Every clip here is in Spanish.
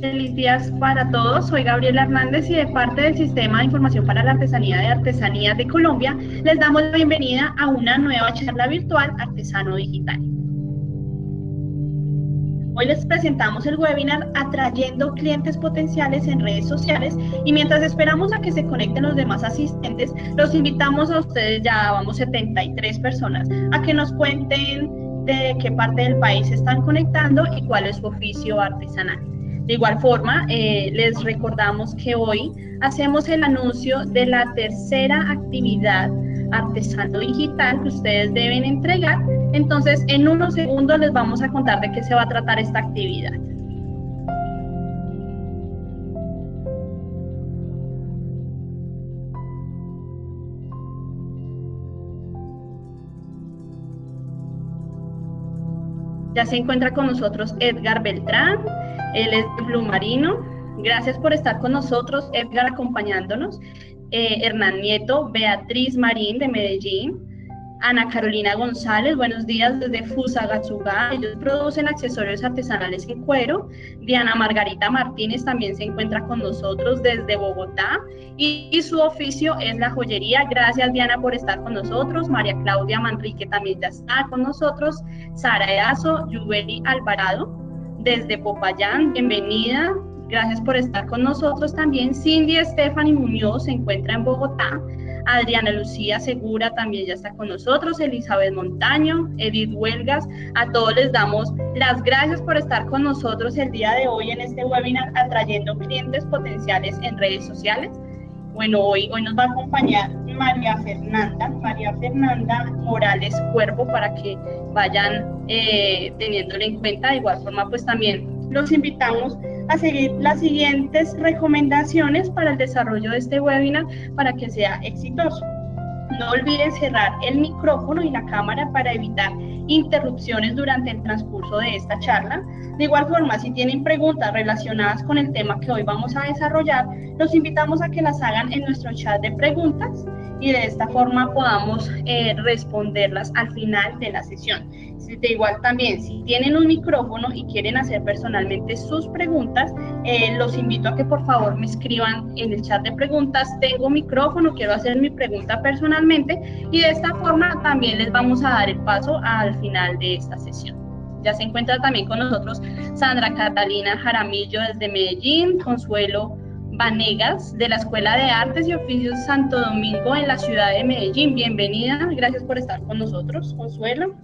Feliz días para todos. Soy Gabriela Hernández y de parte del Sistema de Información para la Artesanía de Artesanías de Colombia les damos la bienvenida a una nueva charla virtual Artesano Digital. Hoy les presentamos el webinar Atrayendo clientes potenciales en redes sociales y mientras esperamos a que se conecten los demás asistentes, los invitamos a ustedes, ya vamos 73 personas, a que nos cuenten de qué parte del país están conectando y cuál es su oficio artesanal. De igual forma, eh, les recordamos que hoy hacemos el anuncio de la tercera actividad artesano digital que ustedes deben entregar. Entonces, en unos segundos les vamos a contar de qué se va a tratar esta actividad. Ya se encuentra con nosotros Edgar Beltrán, él es de Blue Marino. Gracias por estar con nosotros, Edgar, acompañándonos. Eh, Hernán Nieto, Beatriz Marín de Medellín, Ana Carolina González, buenos días desde Fusagatsuga, ellos producen accesorios artesanales en cuero. Diana Margarita Martínez también se encuentra con nosotros desde Bogotá y, su oficio es la joyería. Gracias Diana por estar con nosotros. María Claudia Manrique también ya está con nosotros. Sara Eazo, Yubeli Alvarado desde Popayán, bienvenida. Gracias por estar con nosotros también. Cindy Stephanie Muñoz se encuentra en Bogotá. Adriana Lucía Segura también ya está con nosotros, Elizabeth Montaño, Edith Huelgas, a todos les damos las gracias por estar con nosotros el día de hoy en este webinar atrayendo clientes potenciales en redes sociales. Bueno, hoy, hoy nos va a acompañar María Fernanda, María Fernanda Morales Cuervo para que vayan eh, teniéndolo en cuenta. De igual forma, pues también los invitamos a seguir las siguientes recomendaciones para el desarrollo de este webinar para que sea exitoso. No olviden cerrar el micrófono y la cámara para evitar interrupciones durante el transcurso de esta charla. De igual forma, si tienen preguntas relacionadas con el tema que hoy vamos a desarrollar, los invitamos a que las hagan en nuestro chat de preguntas y de esta forma podamos eh, responderlas al final de la sesión. De igual también, si tienen un micrófono y quieren hacer personalmente sus preguntas, eh, los invito a que por favor me escriban en el chat de preguntas, tengo micrófono, quiero hacer mi pregunta personalmente y de esta forma también les vamos a dar el paso al final de esta sesión. Ya se encuentra también con nosotros Sandra Catalina Jaramillo desde Medellín, Consuelo Vanegas de la Escuela de Artes y Oficios Santo Domingo en la ciudad de Medellín. Bienvenida, gracias por estar con nosotros, Consuelo.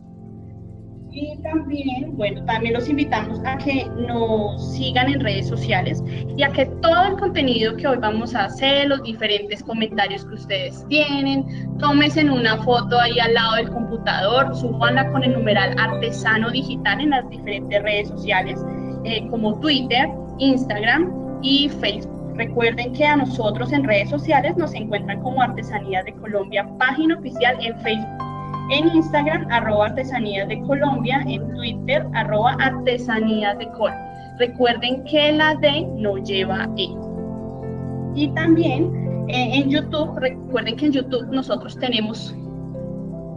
Y también, bueno, también los invitamos a que nos sigan en redes sociales y a que todo el contenido que hoy vamos a hacer, los diferentes comentarios que ustedes tienen, tómense una foto ahí al lado del computador, subanla con el numeral artesano digital en las diferentes redes sociales eh, como Twitter, Instagram y Facebook. Recuerden que a nosotros en redes sociales nos encuentran como Artesanías de Colombia, página oficial en Facebook en Instagram, arroba artesanías de Colombia, en Twitter, arroba artesanías de Col. Recuerden que la D no lleva E. Y también eh, en YouTube, recuerden que en YouTube nosotros tenemos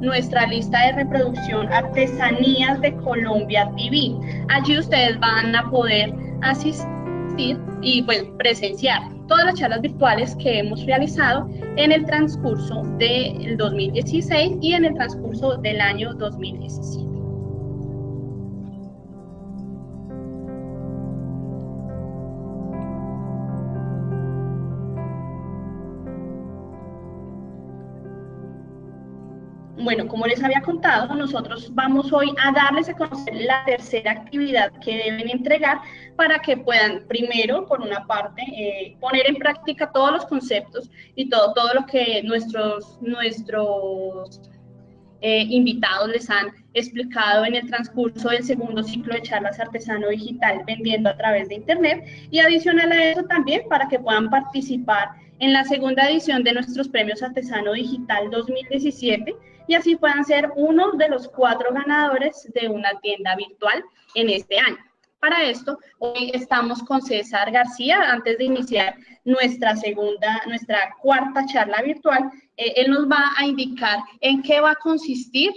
nuestra lista de reproducción Artesanías de Colombia TV. Allí ustedes van a poder asistir y pues presenciar todas las charlas virtuales que hemos realizado en el transcurso del 2016 y en el transcurso del año 2017. Bueno, como les había contado, nosotros vamos hoy a darles a conocer la tercera actividad que deben entregar para que puedan, primero, por una parte, eh, poner en práctica todos los conceptos y todo, todo lo que nuestros, nuestros eh, invitados les han explicado en el transcurso del segundo ciclo de charlas artesano digital vendiendo a través de Internet. Y adicional a eso también para que puedan participar en la segunda edición de nuestros premios Artesano Digital 2017 y así puedan ser uno de los cuatro ganadores de una tienda virtual en este año. Para esto, hoy estamos con César García. Antes de iniciar nuestra segunda, nuestra cuarta charla virtual, eh, él nos va a indicar en qué va a consistir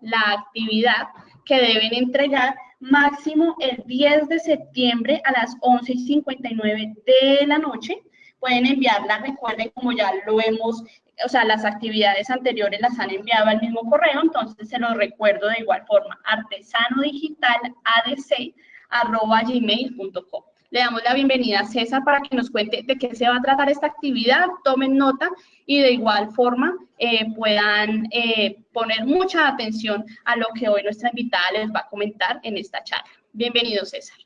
la actividad que deben entregar máximo el 10 de septiembre a las 11 y 59 de la noche. Pueden enviarla, recuerden, como ya lo hemos, o sea, las actividades anteriores las han enviado al mismo correo, entonces se los recuerdo de igual forma, artesanodigitaladc.gmail.com. Le damos la bienvenida a César para que nos cuente de qué se va a tratar esta actividad, tomen nota y de igual forma eh, puedan eh, poner mucha atención a lo que hoy nuestra invitada les va a comentar en esta charla. Bienvenido, César.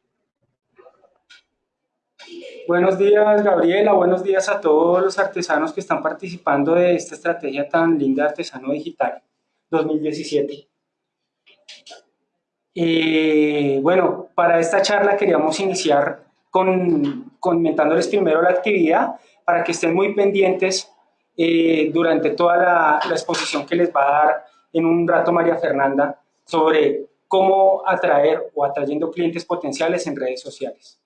Buenos días, Gabriela. Buenos días a todos los artesanos que están participando de esta estrategia tan linda Artesano Digital 2017. Eh, bueno, para esta charla queríamos iniciar con, comentándoles primero la actividad para que estén muy pendientes eh, durante toda la, exposición que les va a dar en un rato María Fernanda sobre cómo atraer o atrayendo clientes potenciales en redes sociales.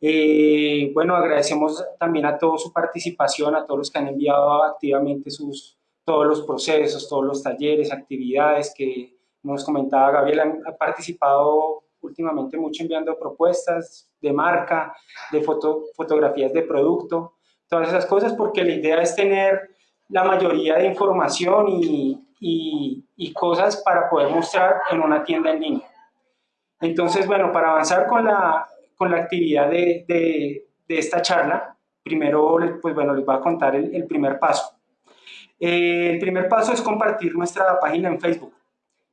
Eh, bueno, agradecemos también a toda su participación, a todos los que han enviado activamente sus, todos los procesos, todos los talleres, actividades que nos comentaba Gabriel, han, participado últimamente mucho enviando propuestas de marca, de foto, fotografías de producto, todas esas cosas, porque la idea es tener la mayoría de información y, y, cosas para poder mostrar en una tienda en línea. Entonces, bueno, para avanzar con la, con la actividad de, de, de, esta charla, primero, pues bueno, les voy a contar el, primer paso. Eh, el primer paso es compartir nuestra página en Facebook.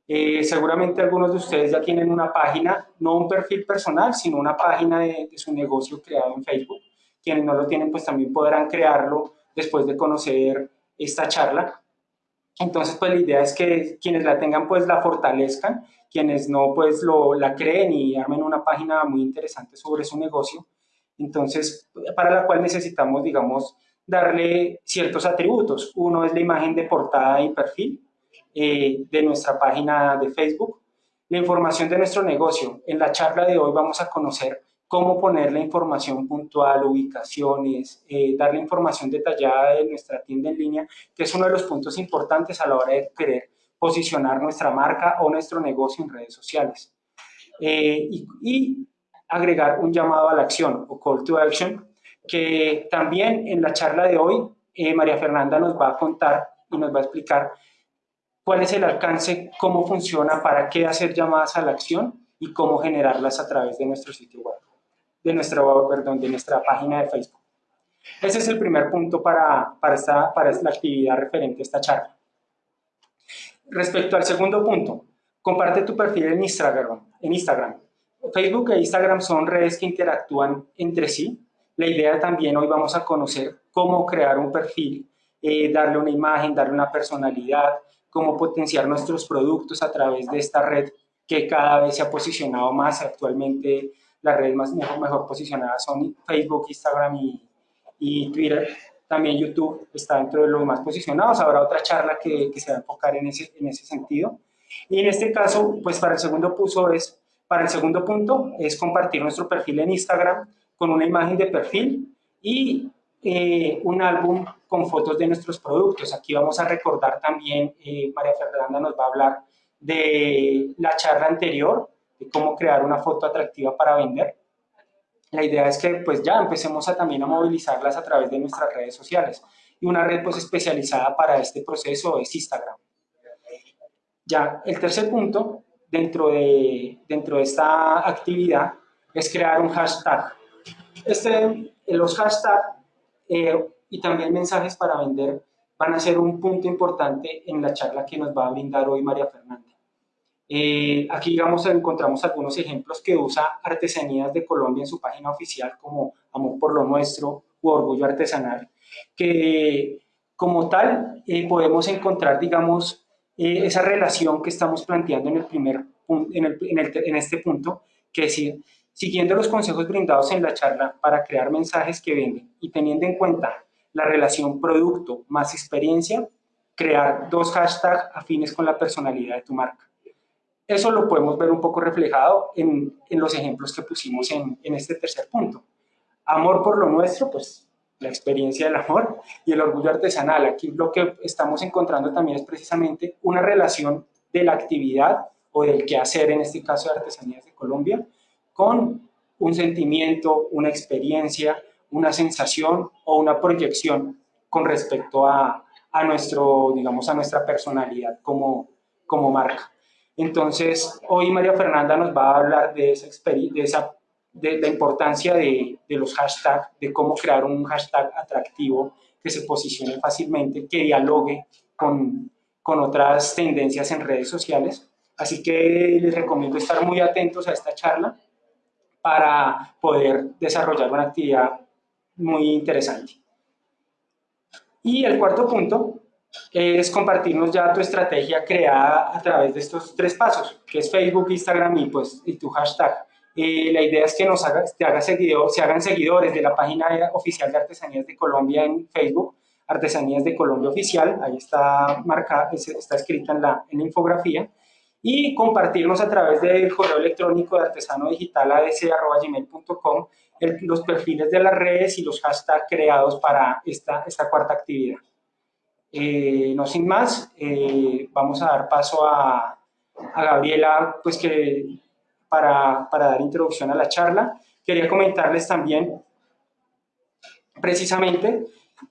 Eh, seguramente algunos de ustedes ya tienen una página, no un perfil personal, sino una página de, su negocio creado en Facebook. Quienes no lo tienen, pues también podrán crearlo después de conocer esta charla. Entonces, pues la idea es que quienes la tengan, pues la fortalezcan, quienes no, pues lo, la creen y armen una página muy interesante sobre su negocio. Entonces, para la cual necesitamos, digamos, darle ciertos atributos. Uno es la imagen de portada y perfil, eh, de nuestra página de Facebook, la información de nuestro negocio. En la charla de hoy vamos a conocer cómo poner la información puntual, ubicaciones, eh, dar la información detallada de nuestra tienda en línea, que es uno de los puntos importantes a la hora de querer posicionar nuestra marca o nuestro negocio en redes sociales. Eh, y, y, agregar un llamado a la acción o call to action, que también en la charla de hoy María Fernanda nos va a contar y nos va a explicar cuál es el alcance, cómo funciona, para qué hacer llamadas a la acción y cómo generarlas a través de nuestro sitio web, de, nuestro, perdón, de nuestra página de Facebook. Ese es el primer punto para, para, esta, para la actividad referente a esta charla. Respecto al segundo punto, comparte tu perfil en Instagram. En Instagram. Facebook e Instagram son redes que interactúan entre sí. La idea también hoy vamos a conocer cómo crear un perfil, eh, darle una imagen, darle una personalidad, cómo potenciar nuestros productos a través de esta red que cada vez se ha posicionado más. Actualmente las redes más mejor, mejor posicionadas son Facebook, Instagram y, Twitter. También YouTube está dentro de los más posicionados. Habrá otra charla que, que se va a enfocar en ese, en ese sentido. Y en este caso, pues para el segundo punto es, para el segundo punto es compartir nuestro perfil en Instagram con una imagen de perfil y eh, un álbum con fotos de nuestros productos. Aquí vamos a recordar también, eh, María Fernanda nos va a hablar de la charla anterior, de cómo crear una foto atractiva para vender. La idea es que pues ya empecemos a también a movilizarlas a través de nuestras redes sociales. Y una red pues especializada para este proceso es Instagram. Ya, el tercer punto dentro de, dentro de esta actividad es crear un hashtag. Este, los hashtags eh, y también mensajes para vender van a ser un punto importante en la charla que nos va a brindar hoy María Fernanda. Eh, aquí digamos, encontramos algunos ejemplos que usa Artesanías de Colombia en su página oficial como Amor por lo Nuestro u Orgullo Artesanal, que como tal eh, podemos encontrar, digamos, esa relación que estamos planteando en, el primer, en, en este punto, que es decir, Siguiendo los consejos brindados en la charla para crear mensajes que venden y teniendo en cuenta la relación producto más experiencia, crear dos hashtags afines con la personalidad de tu marca. Eso lo podemos ver un poco reflejado en, en los ejemplos que pusimos en, en este tercer punto. Amor por lo nuestro, pues la experiencia del amor y el orgullo artesanal. Aquí lo que estamos encontrando también es precisamente una relación de la actividad o del qué hacer, en este caso de Artesanías de Colombia, con un sentimiento, una experiencia, una sensación o una proyección con respecto a, a nuestro, digamos, a nuestra personalidad como, como marca. Entonces, hoy María Fernanda nos va a hablar de esa, de esa de la importancia de, de, los hashtags, de cómo crear un hashtag atractivo que se posicione fácilmente, que dialogue con, con otras tendencias en redes sociales. Así que les recomiendo estar muy atentos a esta charla para poder desarrollar una actividad muy interesante. Y el cuarto punto es compartirnos ya tu estrategia creada a través de estos tres pasos, que es Facebook, Instagram y, pues, y tu hashtag. Eh, la idea es que nos haga, te haga seguidor, se hagan seguidores de la página oficial de Artesanías de Colombia en Facebook, Artesanías de Colombia Oficial, ahí está marcada, está escrita en la, infografía, y compartirnos a través del correo electrónico de artesano digital adc.gmail.com los perfiles de las redes y los hashtags creados para esta cuarta actividad. Eh, no sin más, eh, vamos a dar paso a, Gabriela, pues que para, para, dar introducción a la charla. Quería comentarles también, precisamente,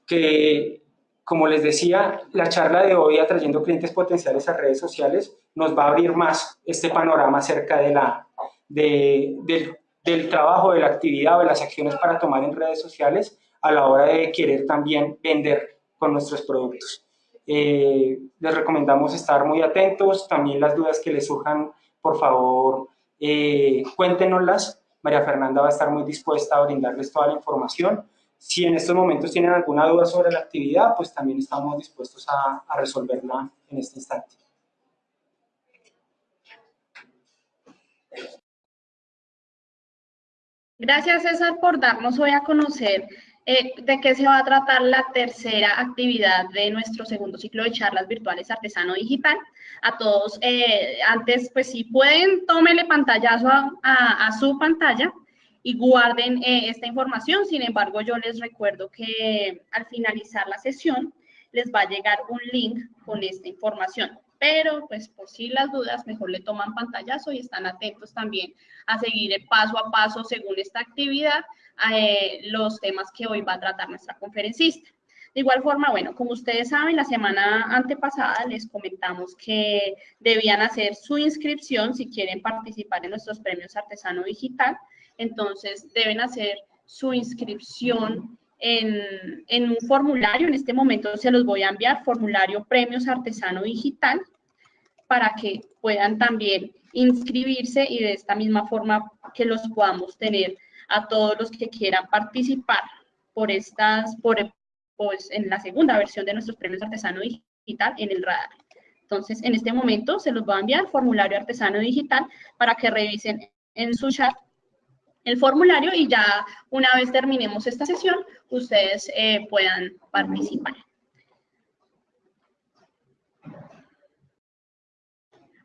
que, como les decía, la charla de hoy, atrayendo clientes potenciales a redes sociales, nos va a abrir más este panorama acerca de la, de, del del trabajo, de la actividad o de las acciones para tomar en redes sociales a la hora de querer también vender con nuestros productos. Eh, les recomendamos estar muy atentos, también las dudas que les surjan, por favor, eh, cuéntenoslas. María Fernanda va a estar muy dispuesta a brindarles toda la información. Si en estos momentos tienen alguna duda sobre la actividad, pues también estamos dispuestos a, a resolverla en este instante. Gracias César por darnos hoy a conocer eh, de qué se va a tratar la tercera actividad de nuestro segundo ciclo de charlas virtuales artesano digital. A todos, eh, antes, pues si pueden, tómenle pantallazo a, su pantalla y guarden eh, esta información. Sin embargo, yo les recuerdo que al finalizar la sesión les va a llegar un link con esta información pero pues por si las dudas, mejor le toman pantallazo y están atentos también a seguir paso a paso según esta actividad eh, los temas que hoy va a tratar nuestra conferencista. De igual forma, bueno, como ustedes saben, la semana antepasada les comentamos que debían hacer su inscripción si quieren participar en nuestros premios Artesano Digital. Entonces, deben hacer su inscripción en, un formulario, en este momento se los voy a enviar, formulario Premios Artesano Digital, para que puedan también inscribirse y de esta misma forma que los podamos tener a todos los que quieran participar por estas, por, pues, en la segunda versión de nuestros premios artesano digital en el radar. Entonces, en este momento se los va a enviar formulario artesano digital para que revisen en su chat el formulario y ya una vez terminemos esta sesión, ustedes eh, puedan participar.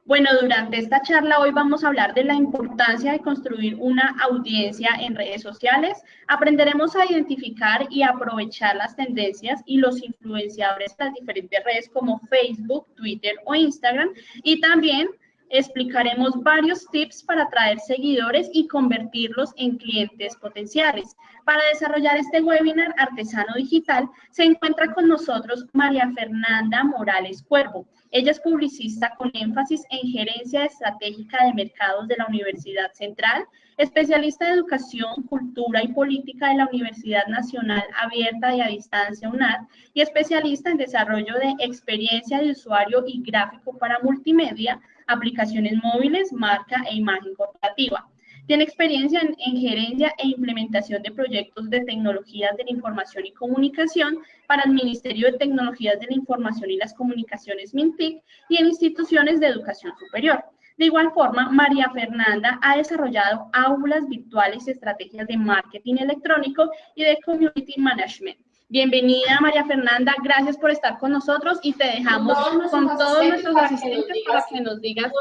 Bueno, durante esta charla hoy vamos a hablar de la importancia de construir una audiencia en redes sociales. Aprenderemos a identificar y aprovechar las tendencias y los influenciadores de las diferentes redes como Facebook, Twitter o Instagram y también explicaremos varios tips para atraer seguidores y convertirlos en clientes potenciales. Para desarrollar este webinar Artesano Digital, se encuentra con nosotros María Fernanda Morales Cuervo. Ella es publicista con énfasis en gerencia estratégica de mercados de la Universidad Central, especialista de educación, cultura y política de la Universidad Nacional Abierta y a Distancia UNAD y especialista en desarrollo de experiencia de usuario y gráfico para multimedia aplicaciones móviles, marca e imagen corporativa. Tiene experiencia en, gerencia e implementación de proyectos de tecnologías de la información y comunicación para el Ministerio de Tecnologías de la Información y las Comunicaciones MINTIC y en instituciones de educación superior. De igual forma, María Fernanda ha desarrollado aulas virtuales y estrategias de marketing electrónico y de community management Bienvenida María Fernanda, gracias por estar con nosotros y te dejamos con todos nuestros asistentes para que nos digas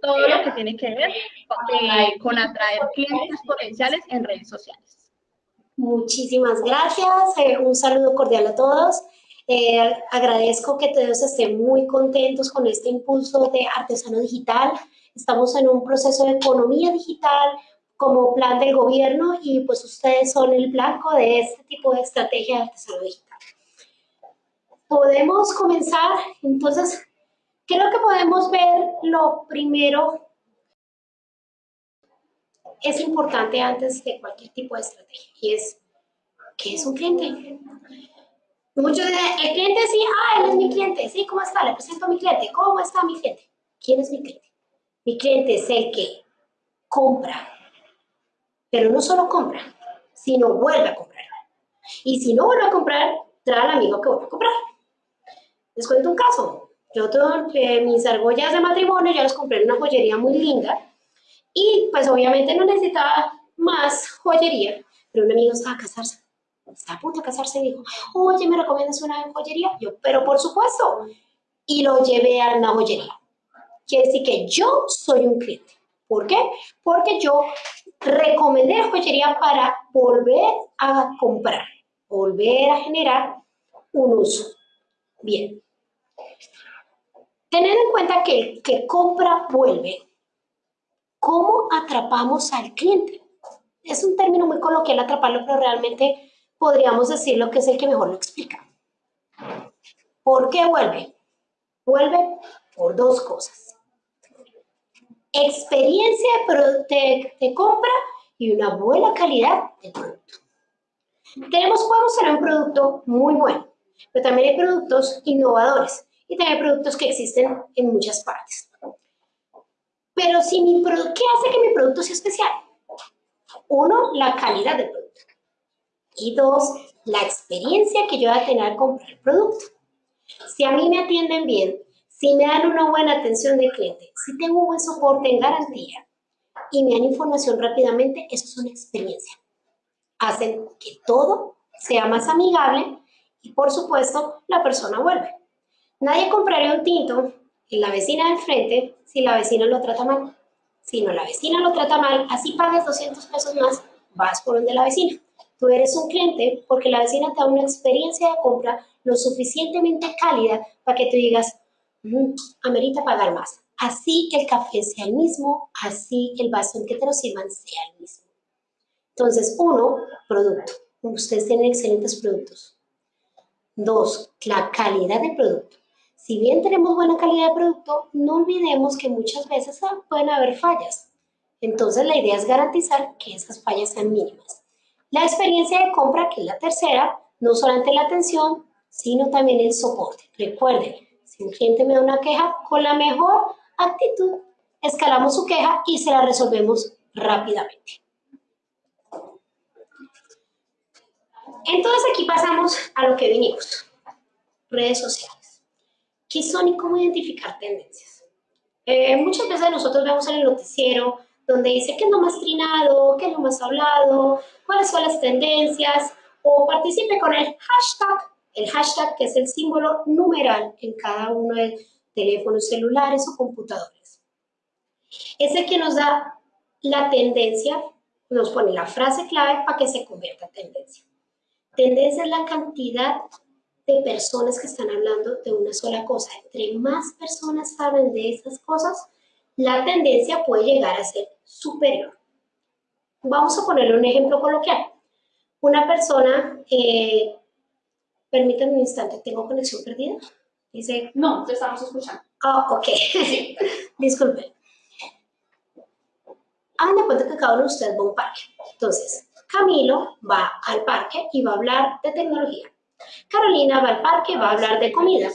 todo lo que tiene que ver eh, con atraer clientes potenciales en redes sociales. Muchísimas gracias, eh, un saludo cordial a todos. Eh, agradezco que todos estén muy contentos con este impulso de artesano digital estamos en un proceso de economía digital como plan del gobierno y pues ustedes son el blanco de este tipo de estrategia de. Podemos comenzar, entonces, creo que podemos ver lo primero es importante antes de cualquier tipo de estrategia y es, ¿qué es un cliente? Muchos dicen, el cliente sí, ah, él es mi cliente, sí, ¿cómo está? Le presento a mi cliente, ¿cómo está mi cliente? ¿Quién es mi cliente? Mi cliente es el que compra, pero no solo compra, sino vuelve a comprar. Y si no vuelve a comprar, trae al amigo que vuelve a comprar. Les cuento un caso. Yo tengo eh, mis argollas de matrimonio, ya los compré en una joyería muy linda y pues obviamente no necesitaba más joyería, pero un amigo estaba a casarse está a punto de casarse y dijo, oye, ¿me recomiendas una joyería? Yo, pero por supuesto. Y lo llevé a una joyería. Quiere decir que yo soy un cliente. ¿Por qué? Porque yo recomendé la joyería para volver a comprar, volver a generar un uso. Bien. Tener en cuenta que que compra vuelve. ¿Cómo atrapamos al cliente? Es un término muy coloquial atraparlo, pero realmente podríamos decir lo que es el que mejor lo explica. ¿Por qué vuelve? Vuelve por dos cosas. Experiencia de, compra y una buena calidad del producto. Tenemos, podemos tener un producto muy bueno, pero también hay productos innovadores y también hay productos que existen en muchas partes. Pero si mi ¿qué hace que mi producto sea especial? Uno, la calidad del producto. Y dos, la experiencia que yo voy a tener al comprar el producto. Si a mí me atienden bien, si me dan una buena atención de cliente, si tengo un buen soporte en garantía y me dan información rápidamente, eso es una experiencia. Hacen que todo sea más amigable y por supuesto la persona vuelve. Nadie compraría un tinto en la vecina de enfrente si la vecina lo trata mal. Si no la vecina lo trata mal, así pagues 200 pesos más, vas por donde la vecina. Tú eres un cliente porque la vecina te da una experiencia de compra lo suficientemente cálida para que tú digas, amerita pagar más. Así el café sea el mismo, así el vaso en que te lo sirvan sea el mismo. Entonces, uno, producto. Ustedes tienen excelentes productos. Dos, la calidad del producto. Si bien tenemos buena calidad de producto, no olvidemos que muchas veces pueden haber fallas. Entonces, la idea es garantizar que esas fallas sean mínimas. La experiencia de compra, que es la tercera, no solamente la atención, sino también el soporte. Recuerden, si un cliente me da una queja, con la mejor actitud, escalamos su queja y se la resolvemos rápidamente. Entonces aquí pasamos a lo que vinimos, redes sociales. ¿Qué son y cómo identificar tendencias? Eh, muchas veces nosotros vemos en el noticiero donde dice qué es lo más trinado, qué es lo más hablado, cuáles son las tendencias, o participe con el hashtag, el hashtag que es el símbolo numeral en cada uno de teléfonos celulares o computadores. Es el que nos da la tendencia, nos pone la frase clave para que se convierta en tendencia. Tendencia es la cantidad de personas que están hablando de una sola cosa. Entre más personas saben de esas cosas, la tendencia puede llegar a ser superior. Vamos a ponerle un ejemplo coloquial. Una persona, eh, permítanme un instante, ¿tengo conexión perdida? Dice, no, te estamos escuchando. Ah, ok, disculpen. Hagan de cuenta que cada uno de ustedes va a un parque. Entonces, Camilo va al parque y va a hablar de tecnología. Carolina va al parque y va a hablar de comida.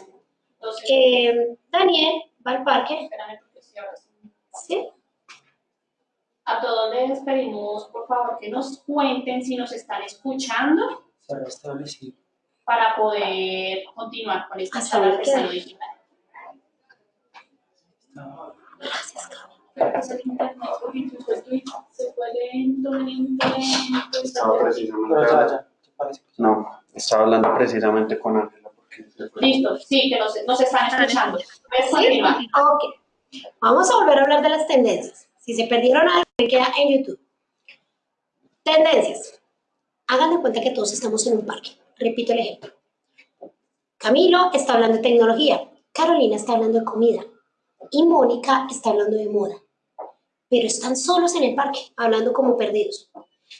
Eh, Daniel va al parque. ¿Sí? A todos les pedimos, por favor, que nos cuenten si nos están escuchando para poder continuar con esta charla artesano digital. Gracias, ¿Se pueden No, estaba hablando precisamente con Ángela. Listo, sí, que nos, nos están escuchando. ¿Sí? Ok. Vamos a volver a hablar de las tendencias. Si se perdieron algo, me queda en YouTube. Tendencias. Hagan de cuenta que todos estamos en un parque. Repito el ejemplo. Camilo está hablando de tecnología. Carolina está hablando de comida. Y Mónica está hablando de moda. pero están solos en el parque, hablando como perdidos.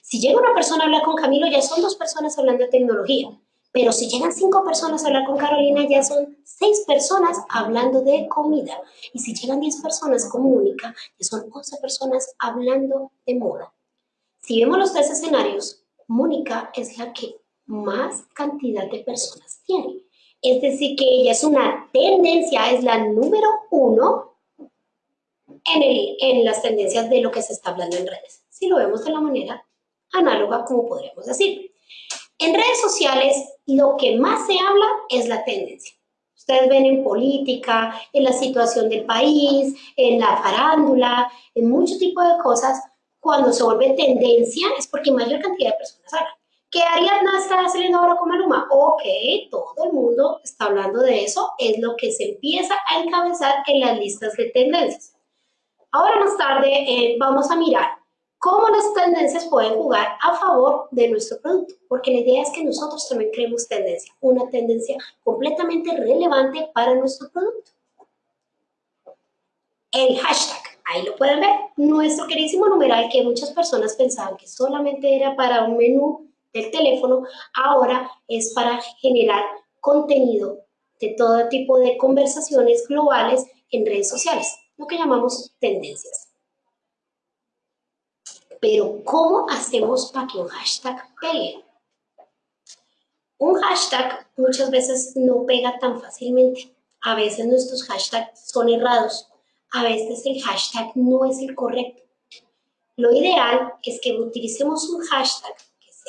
Si llega una persona a hablar con Camilo, ya son dos personas hablando de tecnología. Pero si llegan cinco personas a hablar con Carolina, ya son seis personas hablando de comida. Y si llegan diez personas con Mónica, ya son once personas hablando de moda. Si vemos los tres escenarios, Mónica es la que más cantidad de personas tiene. Es decir, que ella es una tendencia, es la número uno en, en las tendencias de lo que se está hablando en redes. Si lo vemos de la manera análoga, como podríamos decir. En redes sociales, lo que más se habla es la tendencia. Ustedes ven en política, en la situación del país, en la farándula, en muchos tipos de cosas, cuando se vuelve tendencia es porque mayor cantidad de personas hablan. ¿Qué Ariadna está saliendo ahora con Maluma? Ok, todo el mundo está hablando de eso, es lo que se empieza a encabezar en las listas de tendencias. Ahora más tarde eh, vamos a mirar cómo las tendencias pueden jugar a favor de nuestro producto, porque la idea es que nosotros también creemos tendencia, una tendencia completamente relevante para nuestro producto. El hashtag, ahí lo pueden ver, nuestro queridísimo numeral que muchas personas pensaban que solamente era para un menú del teléfono, ahora es para generar contenido de todo tipo de conversaciones globales en redes sociales, lo que llamamos tendencias. Pero ¿cómo hacemos para que un hashtag pegue? Un hashtag muchas veces no pega tan fácilmente. A veces nuestros hashtags son errados. A veces el hashtag no es el correcto. Lo ideal es que utilicemos un hashtag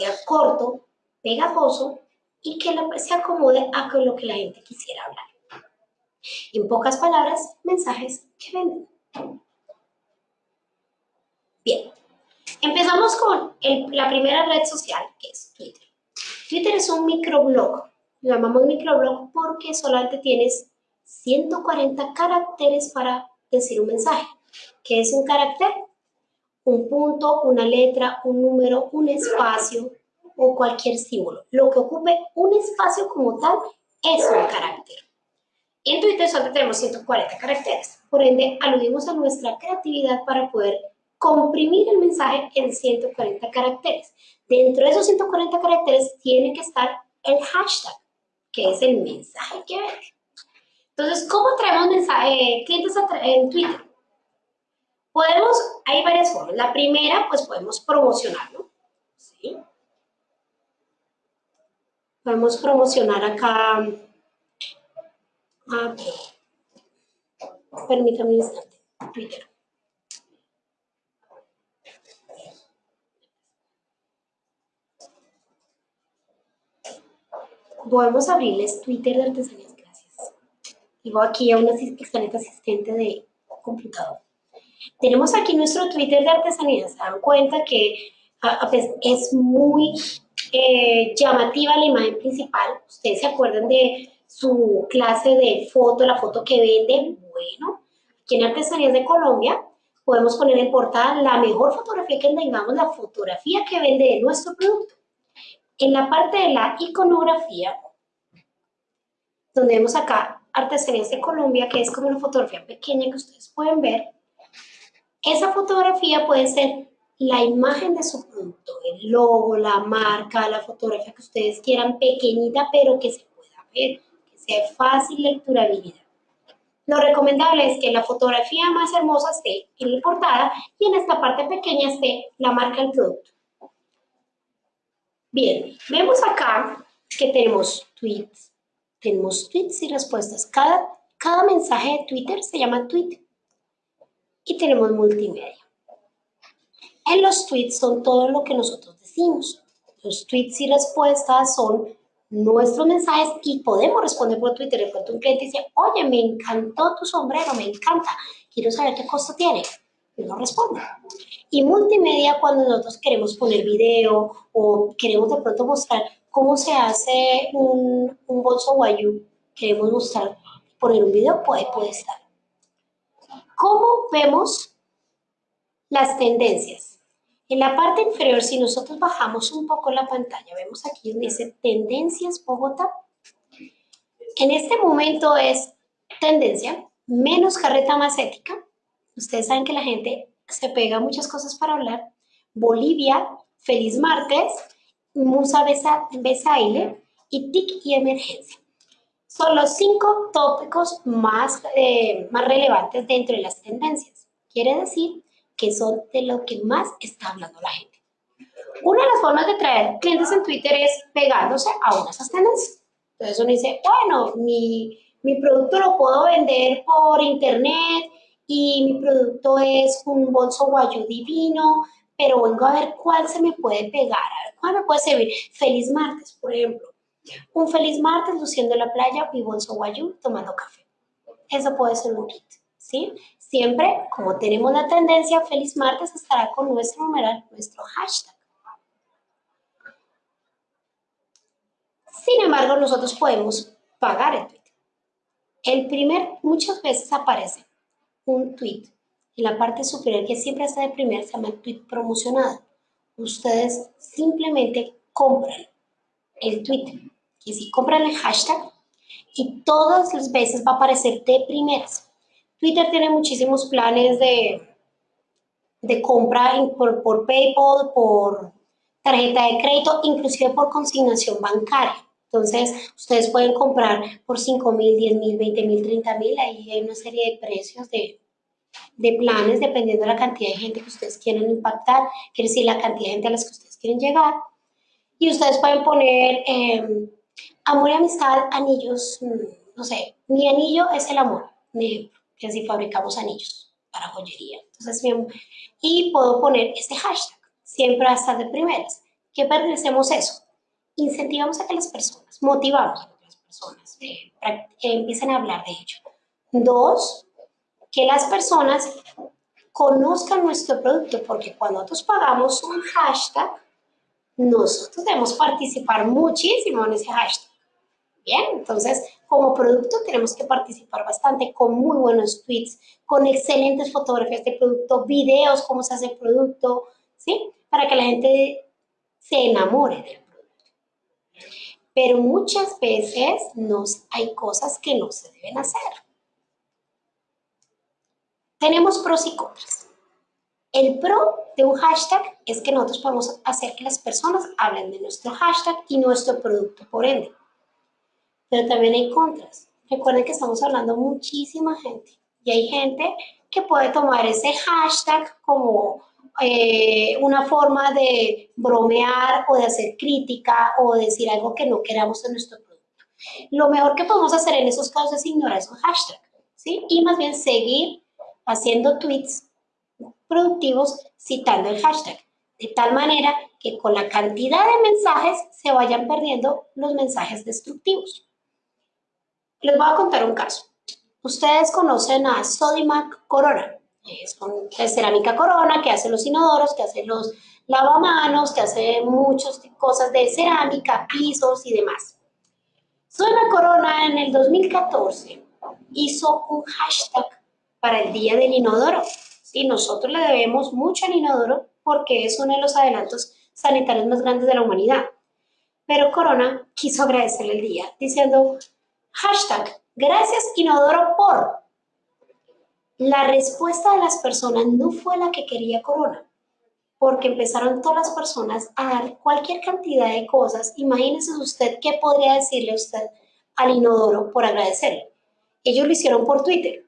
sea corto, pegajoso y que se acomode a lo que la gente quisiera hablar. En pocas palabras, mensajes que venden. Bien, Empezamos con la primera red social, que es Twitter. Twitter es un microblog. Lo llamamos microblog porque solamente tienes 140 caracteres para decir un mensaje. ¿Qué es un carácter? Un punto, una letra, un número, un espacio o cualquier símbolo. Lo que ocupe un espacio como tal es un carácter. En Twitter solo tenemos 140 caracteres. Por ende, aludimos a nuestra creatividad para poder comprimir el mensaje en 140 caracteres. Dentro de esos 140 caracteres tiene que estar el hashtag, que es el mensaje que vende. Entonces, ¿cómo traemos mensaje, clientes en Twitter? Podemos, hay varias formas. La primera, pues podemos promocionarlo. ¿sí? Podemos promocionar acá. Ah, permítame un instante. Twitter. Podemos abrirles Twitter de artesanías, gracias. Digo aquí a una excelente asistente de computador. Tenemos aquí nuestro Twitter de artesanías. Se dan cuenta que es muy eh, llamativa la imagen principal. Ustedes se acuerdan de su clase de foto, la foto que vende. Bueno, aquí en Artesanías de Colombia podemos poner en portada la mejor fotografía que tengamos, la fotografía que vende de nuestro producto. En la parte de la iconografía, donde vemos acá Artesanías de Colombia, que es como una fotografía pequeña que ustedes pueden ver, esa fotografía puede ser la imagen de su producto, el logo, la marca, la fotografía que ustedes quieran, pequeñita, pero que se pueda ver, que sea fácil lecturabilidad. Lo recomendable es que la fotografía más hermosa esté en la portada y en esta parte pequeña esté la marca del producto. Bien, vemos acá que tenemos tweets, tenemos tweets y respuestas. Cada, cada mensaje de Twitter se llama tweet. Y tenemos multimedia. En los tweets son todo lo que nosotros decimos. Los tweets y respuestas son nuestros mensajes y podemos responder por Twitter. De pronto un cliente dice, oye, me encantó tu sombrero, me encanta, quiero saber qué costo tiene. Y no responde. Y multimedia cuando nosotros queremos poner video o queremos de pronto mostrar cómo se hace un, un bolso guayú, queremos mostrar, poner un video, puede, puede estar. ¿Cómo vemos las tendencias? En la parte inferior, si nosotros bajamos un poco la pantalla, vemos aquí donde dice Tendencias Bogotá. En este momento es tendencia, menos carreta más ética. Ustedes saben que la gente se pega muchas cosas para hablar. Bolivia, feliz martes, Musa Besaile y TIC y emergencia. Son los cinco tópicos más, eh, más relevantes dentro de las tendencias. Quiere decir que son de lo que más está hablando la gente. Una de las formas de traer clientes en Twitter es pegándose a una de esas tendencias. Entonces uno dice, bueno, mi, mi producto lo puedo vender por internet y mi producto es un bolso guayu divino, pero vengo a ver cuál se me puede pegar, a ver cuál me puede servir. Feliz martes, por ejemplo. Un feliz martes luciendo en la playa y bolso guayu tomando café. Eso puede ser un kit, ¿sí? Siempre, como tenemos la tendencia, feliz martes estará con nuestro numeral, nuestro hashtag. Sin embargo, nosotros podemos pagar el tweet. El primer, muchas veces aparece un tweet en la parte superior que siempre está de primer, se llama tweet promocionado. Ustedes simplemente compran el tweet, y si compran el hashtag y todas las veces va a aparecer de primeras. Twitter tiene muchísimos planes de, de compra por, por PayPal, por tarjeta de crédito, inclusive por consignación bancaria. Entonces, ustedes pueden comprar por 5 mil, 10 mil, 20 mil, 30 mil. Ahí hay una serie de precios de, de, planes dependiendo de la cantidad de gente que ustedes quieren impactar, quiere decir la cantidad de gente a las que ustedes quieren llegar. Y ustedes pueden poner em, amor y amistad, anillos, mm, no sé, mi anillo es el amor, que así fabricamos anillos para joyería. Entonces, y puedo poner este hashtag, siempre va a estar de primeras. ¿Qué pertenecemos eso? incentivamos a que las personas, motivamos a que las personas eh, empiecen a hablar de ello. Dos, que las personas conozcan nuestro producto, porque cuando nosotros pagamos un hashtag, nosotros debemos participar muchísimo en ese hashtag. Entonces como producto tenemos que participar bastante con muy buenos tweets, con excelentes fotografías de producto, videos, cómo se hace el producto, ¿sí? Para que la gente se enamore del pero muchas veces nos, hay cosas que no se deben hacer. Tenemos pros y contras. El pro de un hashtag es que nosotros podemos hacer que las personas hablen de nuestro hashtag y nuestro producto por ende. Pero también hay contras. Recuerden que estamos hablando muchísima gente y hay gente que puede tomar ese hashtag como eh, una forma de bromear o de hacer crítica o decir algo que no queramos en nuestro producto. Lo mejor que podemos hacer en esos casos es ignorar esos hashtags, ¿sí? Y más bien seguir haciendo tweets productivos citando el hashtag, de tal manera que con la cantidad de mensajes se vayan perdiendo los mensajes destructivos. Les voy a contar un caso. Ustedes conocen a Sodimac Corona es cerámica corona, que hace los inodoros, que hace los lavamanos, que hace muchas cosas de cerámica, pisos y demás. Suena Corona en el 2014 hizo un hashtag para el Día del Inodoro. Y nosotros le debemos mucho al inodoro porque es uno de los adelantos sanitarios más grandes de la humanidad. Pero Corona quiso agradecerle el día diciendo hashtag gracias inodoro por la respuesta de las personas no fue la que quería Corona, porque empezaron todas las personas a dar cualquier cantidad de cosas. Imagínese usted qué podría decirle usted al inodoro por agradecerle. Ellos lo hicieron por Twitter.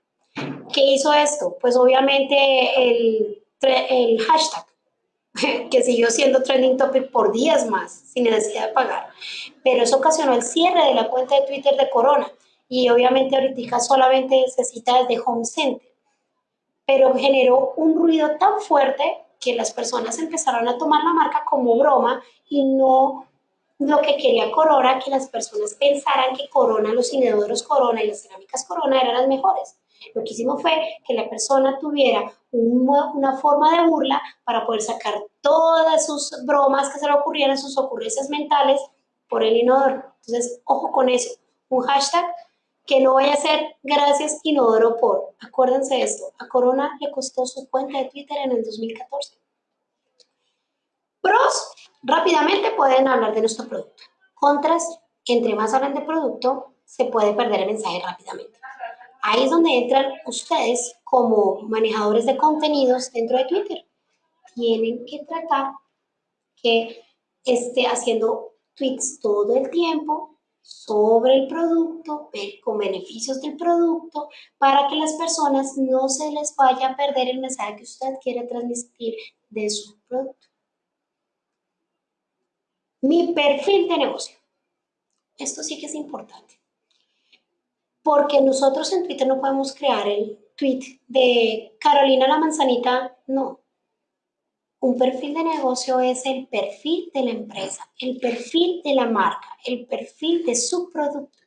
¿Qué hizo esto? Pues obviamente el, el hashtag, que siguió siendo trending topic por días más, sin necesidad de pagar. Pero eso ocasionó el cierre de la cuenta de Twitter de Corona. Y obviamente ahorita solamente se cita desde Home Center pero generó un ruido tan fuerte que las personas empezaron a tomar la marca como broma y no lo que quería Corona, que las personas pensaran que Corona, los inodoros Corona y las cerámicas Corona eran las mejores. Lo que hicimos fue que la persona tuviera una forma de burla para poder sacar todas sus bromas que se le ocurrieran, sus ocurrencias mentales por el inodoro. Entonces, ojo con eso. Un hashtag que no vaya a ser gracias inodoro por. Acuérdense de esto, a Corona le costó su cuenta de Twitter en el 2014. Pros, rápidamente pueden hablar de nuestro producto. Contras, entre más hablan de producto, se puede perder el mensaje rápidamente. Ahí es donde entran ustedes como manejadores de contenidos dentro de Twitter. Tienen que tratar que esté haciendo tweets todo el tiempo sobre el producto, con beneficios del producto, para que las personas no se les vaya a perder el mensaje que usted quiere transmitir de su producto. Mi perfil de negocio. Esto sí que es importante. Porque nosotros en Twitter no podemos crear el tweet de Carolina la manzanita, no. Un perfil de negocio es el perfil de la empresa, el perfil de la marca, el perfil de su producto,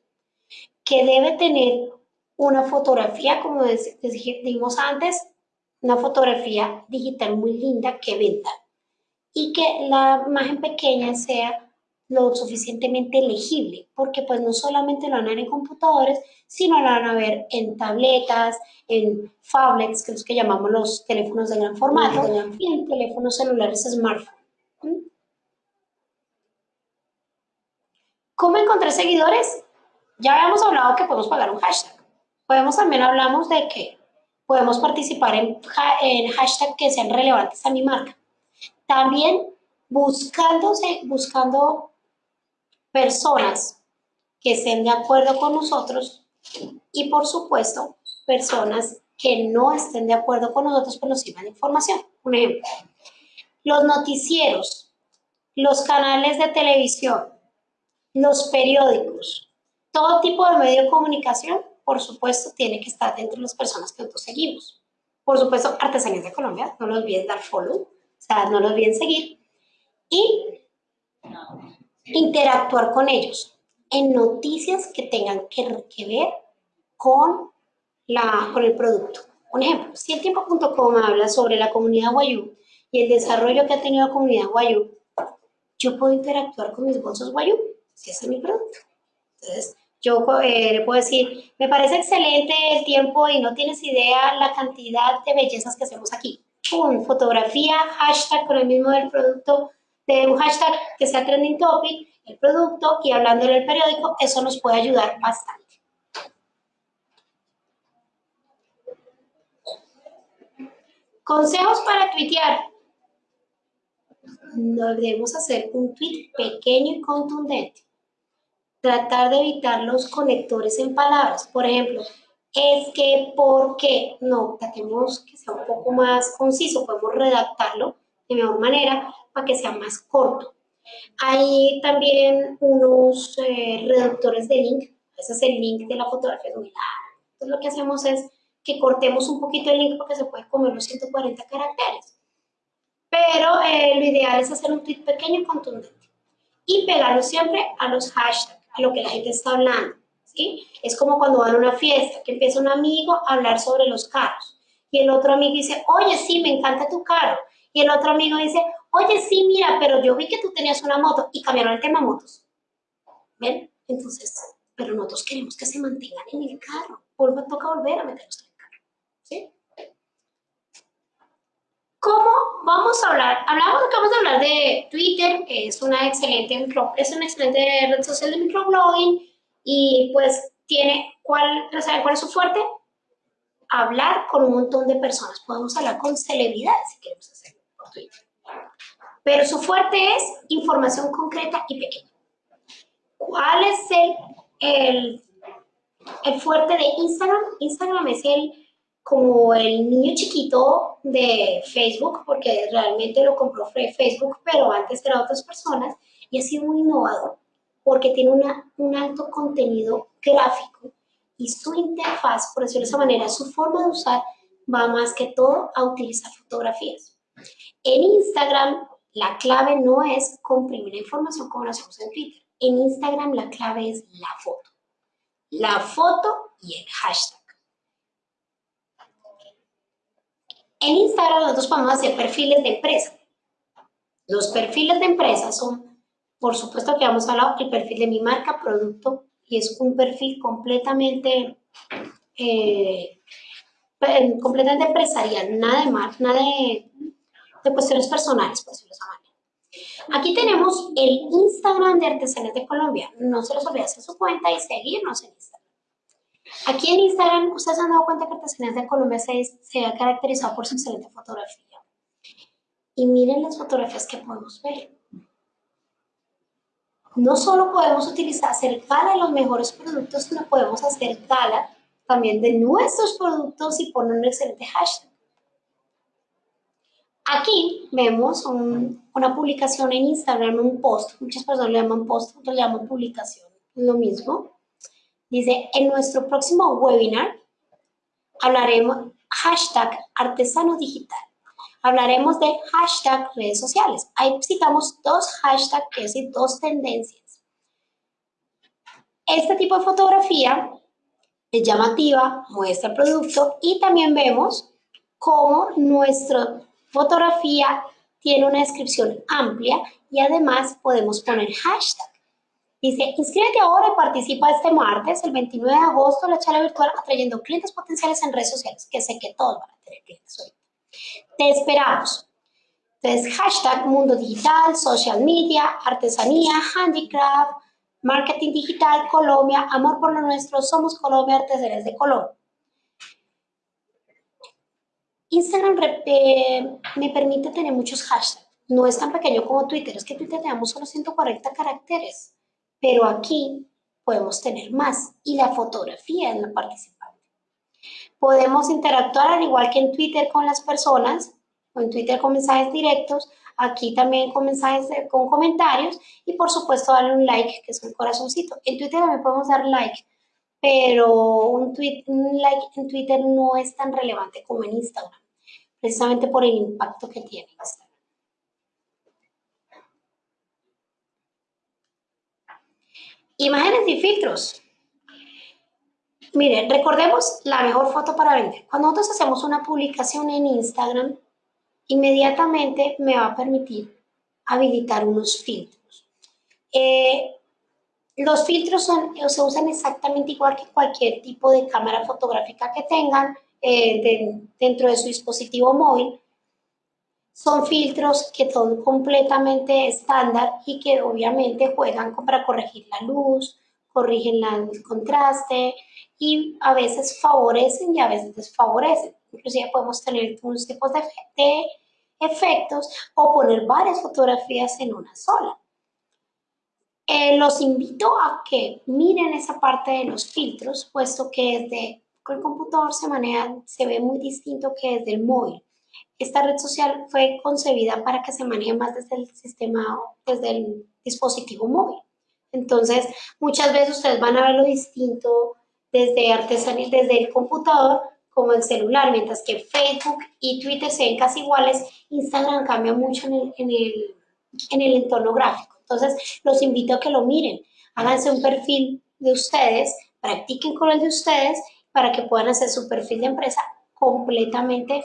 que debe tener una fotografía, como dijimos antes, una fotografía digital muy linda que venda y que la imagen pequeña sea lo suficientemente legible, porque pues no solamente lo van a ver en computadores, sino lo van a ver en tabletas, en phablets, que es lo que llamamos los teléfonos de gran formato, y en teléfonos celulares smartphone. ¿Cómo encontrar seguidores? Ya habíamos hablado que podemos pagar un hashtag. Podemos también hablamos de que podemos participar en, en hashtags que sean relevantes a mi marca. También buscándose, buscando personas que estén de acuerdo con nosotros y por supuesto personas que no estén de acuerdo con nosotros pero nos sirvan información. Un ejemplo, los noticieros, los canales de televisión, los periódicos, todo tipo de medio de comunicación, por supuesto, tiene que estar dentro de las personas que nosotros seguimos. Por supuesto, Artesanías de Colombia, no los olviden dar follow, o sea, no los olviden seguir. Y interactuar con ellos en noticias que tengan que, ver con, la, con el producto. Un ejemplo, si el tiempo.com habla sobre la comunidad Guayú y el desarrollo que ha tenido la comunidad Guayú, yo puedo interactuar con mis bolsos Guayú, si ese es mi producto. Entonces, yo eh, le puedo decir, me parece excelente el tiempo y no tienes idea la cantidad de bellezas que hacemos aquí. Pum, fotografía, hashtag con el mismo del producto, de un hashtag que sea trending topic, el producto y hablando del periódico, eso nos puede ayudar bastante. Consejos para tuitear. No debemos hacer un tweet pequeño y contundente. Tratar de evitar los conectores en palabras. Por ejemplo, es que, ¿por qué? No, tratemos que sea un poco más conciso. Podemos redactarlo de mejor manera para que sea más corto. Hay también unos eh, reductores de link, ese es el link de la fotografía Entonces lo que hacemos es que cortemos un poquito el link porque se puede comer los 140 caracteres. Pero eh, lo ideal es hacer un tweet pequeño y contundente. Y pegarlo siempre a los hashtags, a lo que la gente está hablando. ¿sí? Es como cuando van a una fiesta, que empieza un amigo a hablar sobre los carros. Y el otro amigo dice, oye, sí, me encanta tu carro. Y el otro amigo dice, oye, sí, mira, pero yo vi que tú tenías una moto y cambiaron el tema motos. ¿Ven? Entonces, pero nosotros queremos que se mantengan en el carro. Toca volver a meterlos en el carro. ¿Sí? ¿Cómo vamos a hablar? Hablamos, vamos a hablar de Twitter, que es una excelente, es una excelente red social de microblogging y pues tiene, ¿cuál, ¿saben cuál es su fuerte? Hablar con un montón de personas. Podemos hablar con celebridades si queremos hacer. Pero su fuerte es información concreta y pequeña. ¿Cuál es el, el, fuerte de Instagram? Instagram es el como el niño chiquito de Facebook, porque realmente lo compró Facebook, pero antes eran otras personas, y ha sido muy innovador, porque tiene una, un alto contenido gráfico y su interfaz, por decirlo de esa manera, su forma de usar va más que todo a utilizar fotografías. En Instagram, la clave no es comprimir la información como lo hacemos en Twitter. En Instagram, la clave es la foto. La foto y el hashtag. En Instagram nosotros podemos hacer perfiles de empresa. Los perfiles de empresa son, por supuesto que vamos a hablar el perfil de mi marca, producto, y es un perfil completamente, eh, completamente empresarial, nada de nada de de cuestiones personales, por decirlo de Aquí tenemos el Instagram de Artesanías de Colombia. No se les olvide hacer su cuenta y seguirnos en Instagram. Aquí en Instagram, ustedes han dado cuenta que Artesanías de Colombia se, se ha caracterizado por su excelente fotografía. Y miren las fotografías que podemos ver. No solo podemos utilizar, hacer gala de los mejores productos, sino podemos hacer gala también de nuestros productos y poner un excelente hashtag. Aquí vemos una publicación en Instagram, un post. Muchas personas le llaman post, otros le llaman publicación. Lo mismo. Dice, en nuestro próximo webinar hablaremos hashtag artesano digital. Hablaremos de hashtag redes sociales. Ahí citamos dos hashtags, es decir, dos tendencias. Este tipo de fotografía es llamativa, muestra el producto y también vemos cómo nuestra fotografía tiene una descripción amplia y además podemos poner hashtag. Dice, inscríbete ahora y participa este martes, el 29 de agosto, en la charla virtual atrayendo clientes potenciales en redes sociales, que sé que todos van a tener clientes hoy. Te esperamos. Entonces, hashtag mundo digital, social media, artesanía, handicraft, marketing digital, Colombia, amor por lo nuestro, somos Colombia, artesanías de Colombia. Instagram eh, me permite tener muchos hashtags. No es tan pequeño como Twitter, es que Twitter tenemos solo 140 caracteres, pero aquí podemos tener más y la fotografía es la participante. Podemos interactuar al igual que en Twitter con las personas, o en Twitter con mensajes directos, aquí también con mensajes, con comentarios y por supuesto darle un like, que es un corazoncito. En Twitter también podemos dar like, pero un like en Twitter no es tan relevante como en Instagram precisamente por el impacto que tiene Imágenes y filtros. Miren, recordemos la mejor foto para vender. Cuando nosotros hacemos una publicación en Instagram, inmediatamente me va a permitir habilitar unos filtros. Eh, los filtros son, se usan exactamente igual que cualquier tipo de cámara fotográfica que tengan. Eh, dentro de su dispositivo móvil son filtros que son completamente estándar y que obviamente juegan para corregir la luz, corrigen el contraste y a veces favorecen y a veces desfavorecen. Inclusive podemos tener unos tipos de, de efectos o poner varias fotografías en una sola. Eh, los invito a que miren esa parte de los filtros, puesto que es de con el computador se maneja, se ve muy distinto que desde el móvil. Esta red social fue concebida para que se maneje más desde el sistema, desde el dispositivo móvil. Entonces, muchas veces ustedes van a ver lo distinto desde artesanía, desde el computador como el celular, mientras que Facebook y Twitter se ven casi iguales, Instagram cambia mucho en el, en el, en el entorno gráfico. Entonces, los invito a que lo miren, háganse un perfil de ustedes, practiquen con el de ustedes para que puedan hacer su perfil de empresa completamente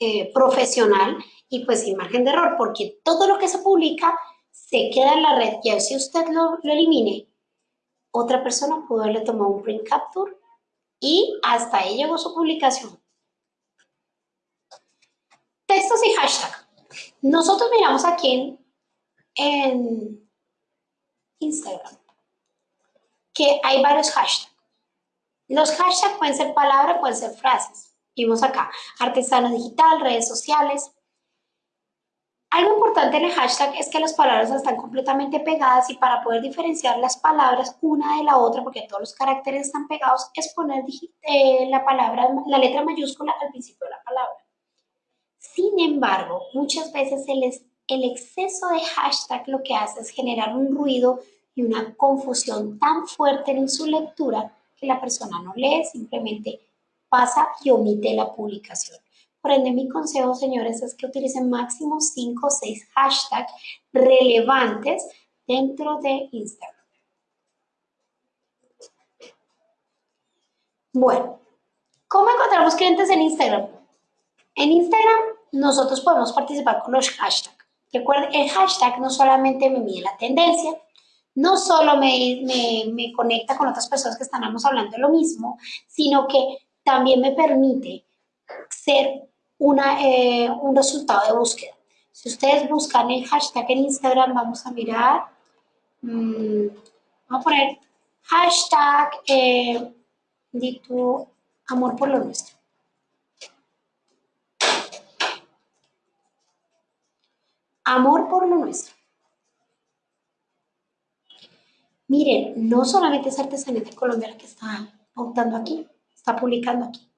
eh, profesional y pues sin margen de error, porque todo lo que se publica se queda en la red y si usted lo, lo elimine, otra persona pudo haberle tomado un print capture y hasta ahí llegó su publicación. Textos y hashtag. Nosotros miramos aquí en Instagram que hay varios hashtags. Los hashtags pueden ser palabras, pueden ser frases. Vimos acá, artesano digital, redes sociales. Algo importante en el hashtag es que las palabras están completamente pegadas y para poder diferenciar las palabras una de la otra, porque todos los caracteres están pegados, es poner eh, la palabra, la letra mayúscula al principio de la palabra. Sin embargo, muchas veces el, el exceso de hashtag lo que hace es generar un ruido y una confusión tan fuerte en su lectura la persona no lee, simplemente pasa y omite la publicación. Por ende, mi consejo, señores, es que utilicen máximo 5 o 6 hashtags relevantes dentro de Instagram. Bueno, ¿cómo encontramos clientes en Instagram? En Instagram nosotros podemos participar con los hashtags. Recuerden, el hashtag no solamente me mide la tendencia, no solo me, me, conecta con otras personas que estamos hablando de lo mismo, sino que también me permite ser una, eh, un resultado de búsqueda. Si ustedes buscan el hashtag en Instagram, vamos a mirar, mm, vamos a poner hashtag eh, Di tu amor por lo nuestro. Amor por lo nuestro. Miren, no solamente es Artesanía de Colombia la que está pautando aquí, está publicando aquí.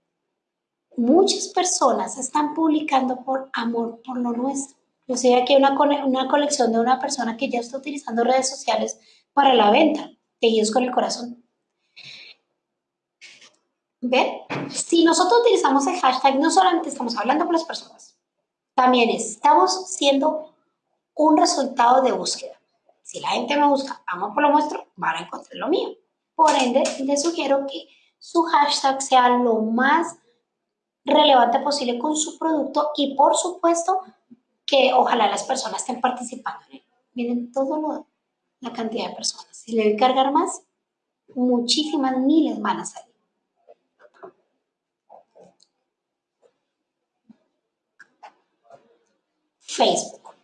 Muchas personas están publicando por amor por lo nuestro. Yo sé aquí una, una colección de una persona que ya está utilizando redes sociales para la venta, tejidos con el corazón. ¿Ven? Si nosotros utilizamos el hashtag, no solamente estamos hablando con las personas, también estamos siendo un resultado de búsqueda. Si la gente me busca amor por lo nuestro, van a encontrar lo mío. Por ende, les sugiero que su hashtag sea lo más relevante posible con su producto y por supuesto que ojalá las personas estén participando en él. Miren todo la cantidad de personas. Si le voy a cargar más, muchísimas miles van a salir. Facebook.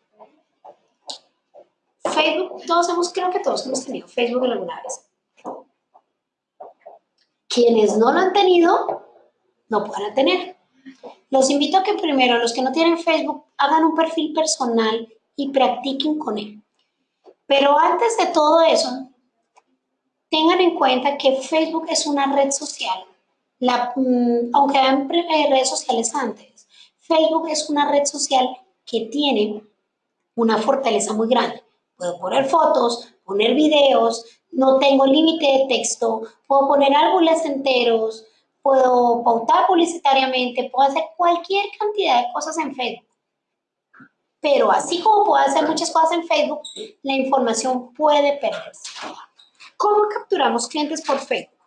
Facebook, todos hemos, creo que todos hemos tenido Facebook alguna vez. Quienes no lo han tenido, no pueden tener. Los invito a que primero, los que no tienen Facebook, hagan un perfil personal y practiquen con él. Pero antes de todo eso, tengan en cuenta que Facebook es una red social. Mm, aunque hayan eh, redes sociales antes, Facebook es una red social que tiene una fortaleza muy grande. Puedo poner fotos, poner videos, no tengo límite de texto, puedo poner árboles enteros, puedo pautar publicitariamente, puedo hacer cualquier cantidad de cosas en Facebook. Pero así como puedo hacer muchas cosas en Facebook, la información puede perderse. ¿Cómo capturamos clientes por Facebook?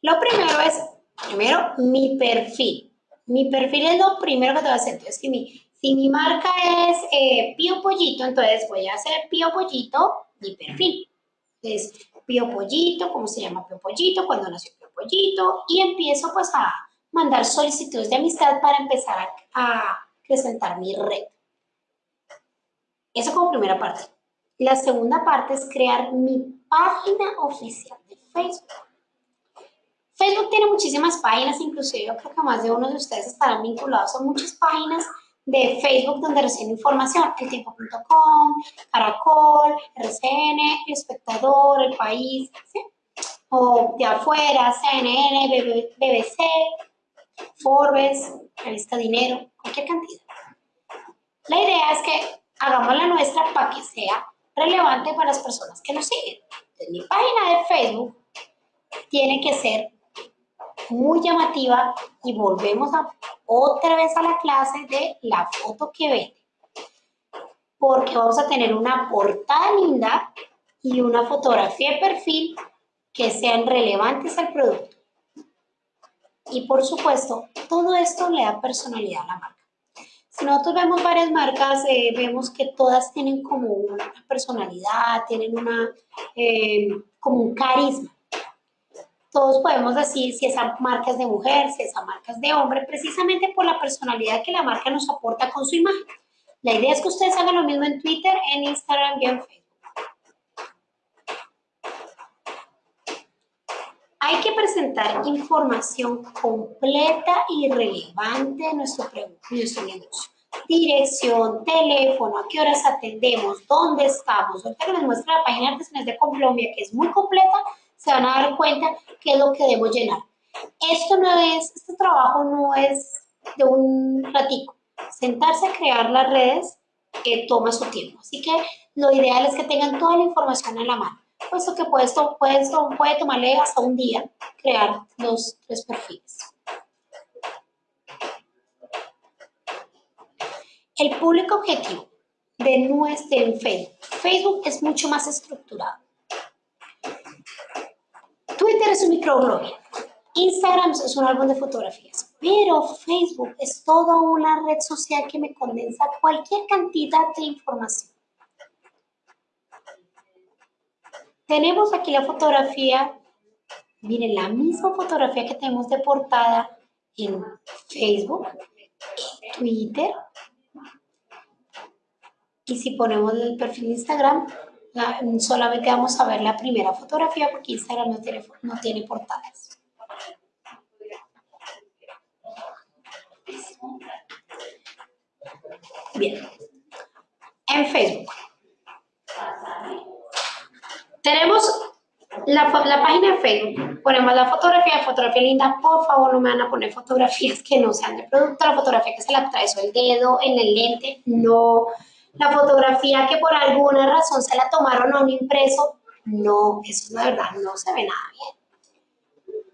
Lo primero es, primero, mi perfil. Mi perfil es lo primero que te voy a hacer. Entonces, si mi, si mi marca es eh, Pío Pollito, entonces voy a hacer Pío Pollito, mi perfil. Entonces, Pío Pollito, ¿cómo se llama Pío Pollito? Cuando nació Pío Pollito. Y empiezo pues a mandar solicitudes de amistad para empezar a, presentar mi red. Eso como primera parte. La segunda parte es crear mi página oficial de Facebook. Facebook tiene muchísimas páginas, inclusive yo creo que más de uno de ustedes estarán vinculados a muchas páginas de Facebook donde reciben información, eltiempo.com, Caracol, RCN, El Espectador, El País, o de afuera, CNN, BBC, Forbes, Revista Dinero, cualquier cantidad. La idea es que hagamos la nuestra para que sea relevante para las personas que nos siguen. Entonces, mi página de Facebook tiene que ser muy llamativa y volvemos a, otra vez a la clase de la foto que vende. Porque vamos a tener una portada linda y una fotografía de perfil que sean relevantes al producto. Y por supuesto, todo esto le da personalidad a la marca. Si nosotros vemos varias marcas, eh, vemos que todas tienen como una personalidad, tienen una, eh, como un carisma todos podemos decir si esa marca es de mujer, si esa marca es de hombre, precisamente por la personalidad que la marca nos aporta con su imagen. La idea es que ustedes hagan lo mismo en Twitter, en Instagram y en Facebook. Hay que presentar información completa y relevante de nuestro, nuestro negocio. Dirección, teléfono, a qué horas atendemos, dónde estamos. Ahorita que les muestra la página de Artesanías de Colombia, que es muy completa, se van a dar cuenta qué es lo que debo llenar. Esto no es, este trabajo no es de un ratico. Sentarse a crear las redes que toma su tiempo. Así que lo ideal es que tengan toda la información en la mano, puesto que puede, tomarle hasta un día crear los tres perfiles. El público objetivo de nuestro Facebook. Facebook es mucho más estructurado. Es un microblog. Instagram es un álbum de fotografías. Pero Facebook es toda una red social que me condensa cualquier cantidad de información. Tenemos aquí la fotografía, miren, la misma fotografía que tenemos de portada en Facebook, Twitter. Y si ponemos el perfil de Instagram, Solamente vamos a ver la primera fotografía porque Instagram no tiene, no tiene portadas. Bien. En Facebook. Tenemos la, la, página de Facebook, ponemos la fotografía, fotografía linda, por favor no me van a poner fotografías que no sean de producto, la fotografía que se la atravesó el dedo en el lente, no, la fotografía que por alguna razón se la tomaron a un impreso, no, eso de verdad no se ve nada bien.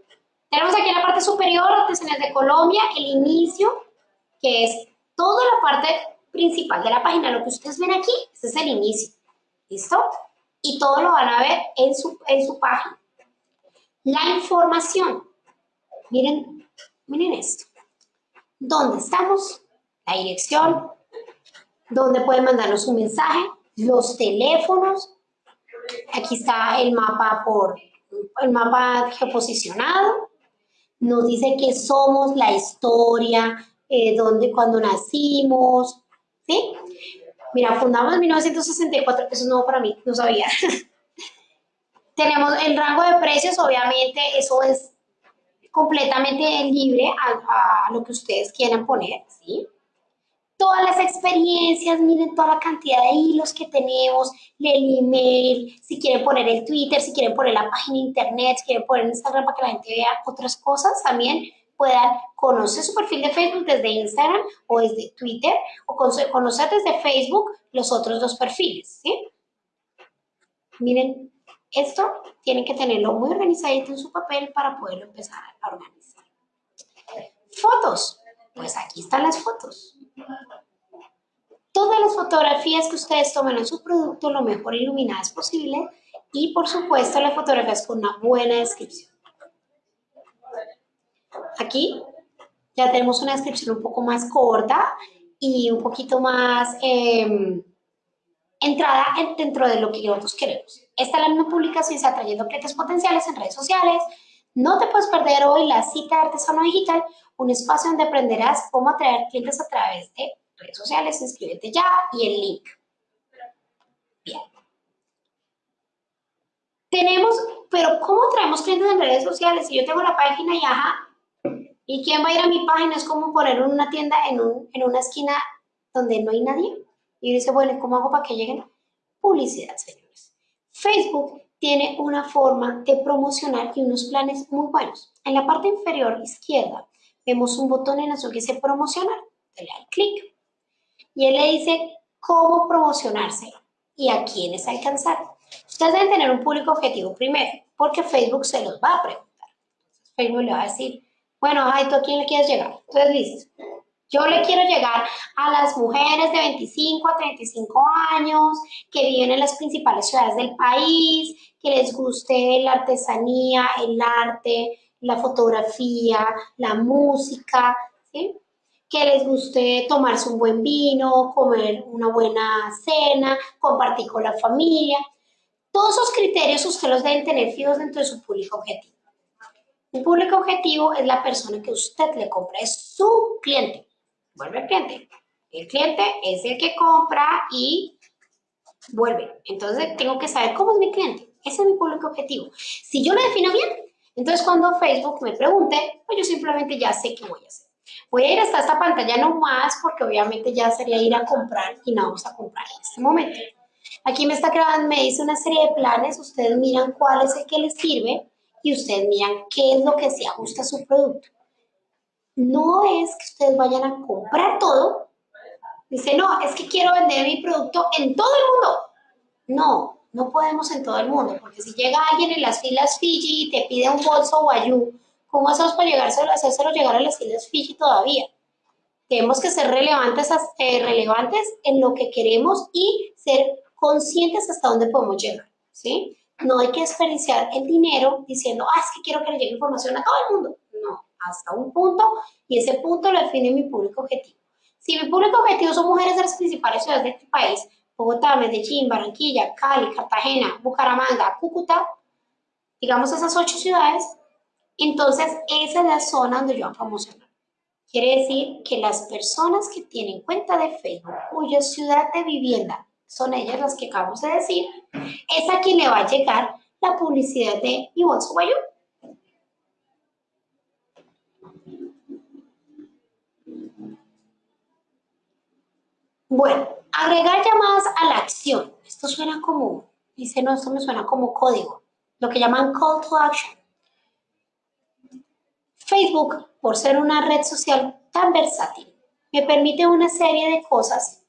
Tenemos aquí en la parte superior, Artesanías de Colombia, el inicio, que es toda la parte principal de la página, lo que ustedes ven aquí, ese es el inicio, ¿listo? y todo lo van a ver en su, en su página. La información. Miren, miren esto. ¿Dónde estamos? La dirección. ¿Dónde pueden mandarnos un mensaje? Los teléfonos. Aquí está el mapa por el mapa geoposicionado. Nos dice que somos, la historia, eh, dónde, cuando nacimos, ¿sí? Mira, fundamos en 1964, eso es nuevo para mí, no sabía. Tenemos el rango de precios, obviamente eso es completamente libre a, lo que ustedes quieran poner, ¿sí? Todas las experiencias, miren toda la cantidad de hilos que tenemos, el email, si quieren poner el Twitter, si quieren poner la página internet, si quieren poner Instagram para que la gente vea otras cosas también, puedan conocer su perfil de Facebook desde Instagram o desde Twitter o conocer desde Facebook los otros dos perfiles. Miren, esto tienen que tenerlo muy organizadito en su papel para poderlo empezar a organizar. Fotos. Pues aquí están las fotos. Todas las fotografías que ustedes tomen en su producto lo mejor iluminadas posible y por supuesto las fotografías con una buena descripción. Aquí ya tenemos una descripción un poco más corta y un poquito más em, entrada dentro de lo que nosotros queremos. Esta es la misma publicación, está trayendo clientes potenciales en redes sociales. No te puedes perder hoy la cita de Artesano Digital, un espacio donde aprenderás cómo atraer clientes a través de redes sociales. Inscríbete ya y el link. Bien. Tenemos, pero ¿cómo traemos clientes en redes sociales? Si yo tengo la página Yaja ¿Y quién va a ir a mi página? Es como poner una tienda en, una esquina donde no hay nadie. Y dice, bueno, ¿cómo hago para que lleguen? Publicidad, señores. Facebook tiene una forma de promocionar y unos planes muy buenos. En la parte inferior izquierda vemos un botón en azul que dice promocionar. Le da clic. Y él le dice cómo promocionarse y a quiénes alcanzar. Ustedes deben tener un público objetivo primero, porque Facebook se los va a preguntar. Facebook le va a decir, bueno, ay, ¿tú a quién le quieres llegar? Entonces dices, yo le quiero llegar a las mujeres de 25 a 35 años que viven en las principales ciudades del país, que les guste la artesanía, el arte, la fotografía, la música, que les guste tomarse un buen vino, comer una buena cena, compartir con la familia. Todos esos criterios usted los deben tener fijos dentro de su público objetivo. Un público objetivo es la persona que usted le compra, es su cliente. Vuelve el cliente. El cliente es el que compra y vuelve. Entonces tengo que saber cómo es mi cliente. Ese es mi público objetivo. Si yo lo defino bien, entonces cuando Facebook me pregunte, pues yo simplemente ya sé qué voy a hacer. Voy a ir hasta esta pantalla no más porque obviamente ya sería ir a comprar y no vamos a comprar en este momento. Aquí me está creando, me dice una serie de planes, ustedes miran cuál es el que les sirve y ustedes miran qué es lo que se ajusta a su producto. No es que ustedes vayan a comprar todo. Dice, no, es que quiero vender mi producto en todo el mundo. No, no podemos en todo el mundo, porque si llega alguien en las filas Fiji y te pide un bolso Guayú, ¿cómo hacemos para llegárselo, hacérselo llegar a las filas Fiji todavía? Tenemos que ser relevantes, eh, relevantes en lo que queremos y ser conscientes hasta dónde podemos llegar, ¿sí? No hay que desperdiciar el dinero diciendo, ah, es que quiero que le llegue información a todo el mundo. Hasta un punto y ese punto lo define mi público objetivo. Si mi público objetivo son mujeres de las principales ciudades de este país, Bogotá, Medellín, Barranquilla, Cali, Cartagena, Bucaramanga, Cúcuta, digamos esas ocho ciudades, entonces esa es la zona donde yo voy a promocionar. Quiere decir que las personas que tienen cuenta de Facebook, cuya ciudad de vivienda son ellas las que acabamos de decir, es a quien le va a llegar la publicidad de Mi Bolso Guayú. Bueno, agregar llamadas a la acción. Esto suena como, dice, no, esto me suena como código, lo que llaman call to action. Facebook, por ser una red social tan versátil, me permite una serie de cosas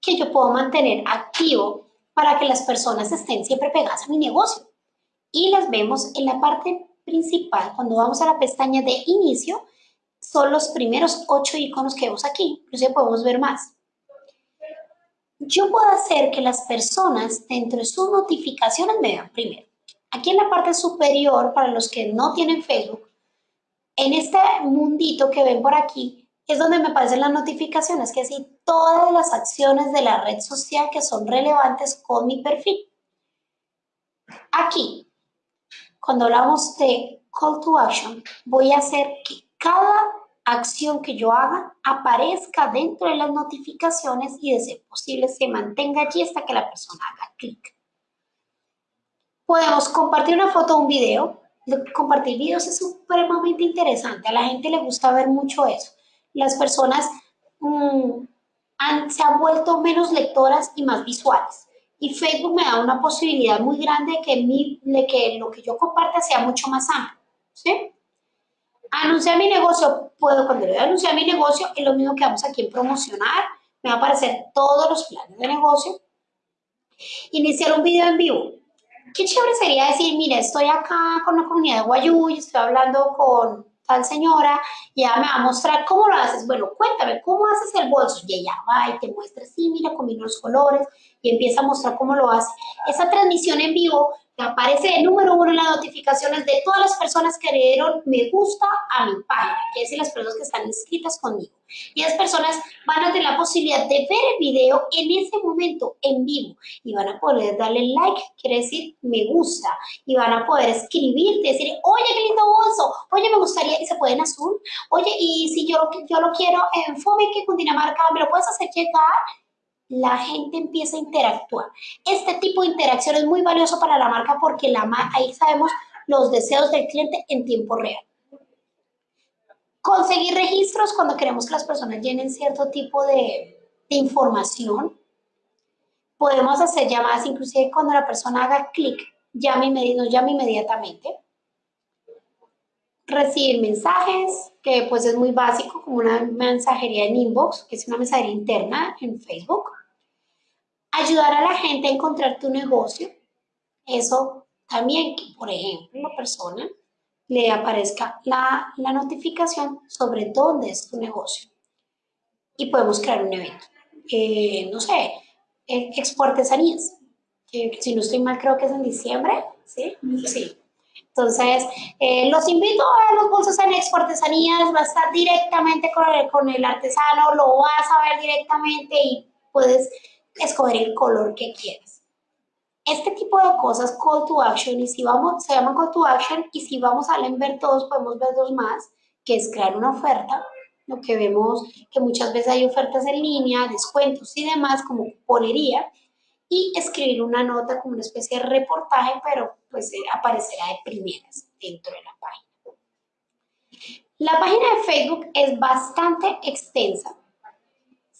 que yo puedo mantener activo para que las personas estén siempre pegadas a mi negocio. Y las vemos en la parte principal, cuando vamos a la pestaña de inicio, son los primeros ocho iconos que vemos aquí, inclusive podemos ver más. Yo puedo hacer que las personas dentro de sus notificaciones me vean primero. Aquí en la parte superior, para los que no tienen Facebook, en este mundito que ven por aquí, es donde me aparecen las notificaciones, que es todas las acciones de la red social que son relevantes con mi perfil. Aquí, cuando hablamos de call to action, voy a hacer que cada acción que yo haga aparezca dentro de las notificaciones y de ser posible se mantenga allí hasta que la persona haga clic. Podemos compartir una foto o un video. Compartir videos es supremamente interesante. A la gente le gusta ver mucho eso. Las personas mm, se han vuelto menos lectoras y más visuales. Y Facebook me da una posibilidad muy grande de que, mi, de que lo que yo comparte sea mucho más amplio. ¿sí? Anunciar mi negocio, puedo cuando le voy a anunciar mi negocio, es lo mismo que vamos aquí en promocionar, me va a aparecer todos los planes de negocio. Iniciar un video en vivo. Qué chévere sería decir, mira, estoy acá con la comunidad de Guayú y estoy hablando con tal señora y ella me va a mostrar cómo lo haces. Bueno, cuéntame, ¿cómo haces el bolso? Y ella va y te muestra, sí, mira, combino los colores y empieza a mostrar cómo lo hace. Esa transmisión en vivo aparece el número uno en las notificaciones de todas las personas que le dieron me gusta a mi página, que es las personas que están inscritas conmigo. Y esas personas van a tener la posibilidad de ver el video en ese momento, en vivo, y van a poder darle like, quiere decir me gusta, y van a poder escribirte, decir, oye, qué lindo bolso, oye, me gustaría, y se puede en azul, oye, y si yo, yo lo quiero en Fome, que Cundinamarca, ¿me lo puedes hacer llegar? La gente empieza a interactuar. Este tipo de interacción es muy valioso para la marca porque ahí sabemos los deseos del cliente en tiempo real. Conseguir registros cuando queremos que las personas llenen cierto tipo de, información. Podemos hacer llamadas inclusive cuando la persona haga clic, llame, nos llame inmediatamente. Recibir mensajes, que pues es muy básico, como una mensajería en inbox, que es una mensajería interna en Facebook ayudar a la gente a encontrar tu negocio. Eso también que, por ejemplo, la persona le aparezca la, notificación sobre dónde es tu negocio. Y podemos crear un evento. Eh, no sé, eh, Expo Artesanías. si no estoy mal, creo que es en diciembre. ¿Sí? Sí. Entonces, eh, los invito a los bolsos en Expo Artesanías. Va a estar directamente con el, con el artesano, lo vas a ver directamente y puedes escoger el color que quieras. Este tipo de cosas, call to action, y si vamos, se llaman call to action, y si vamos a ver todos, podemos ver dos más, que es crear una oferta, lo que vemos que muchas veces hay ofertas en línea, descuentos y demás, como ponería, y escribir una nota como una especie de reportaje, pero pues eh, aparecerá de primeras dentro de la página. La página de Facebook es bastante extensa,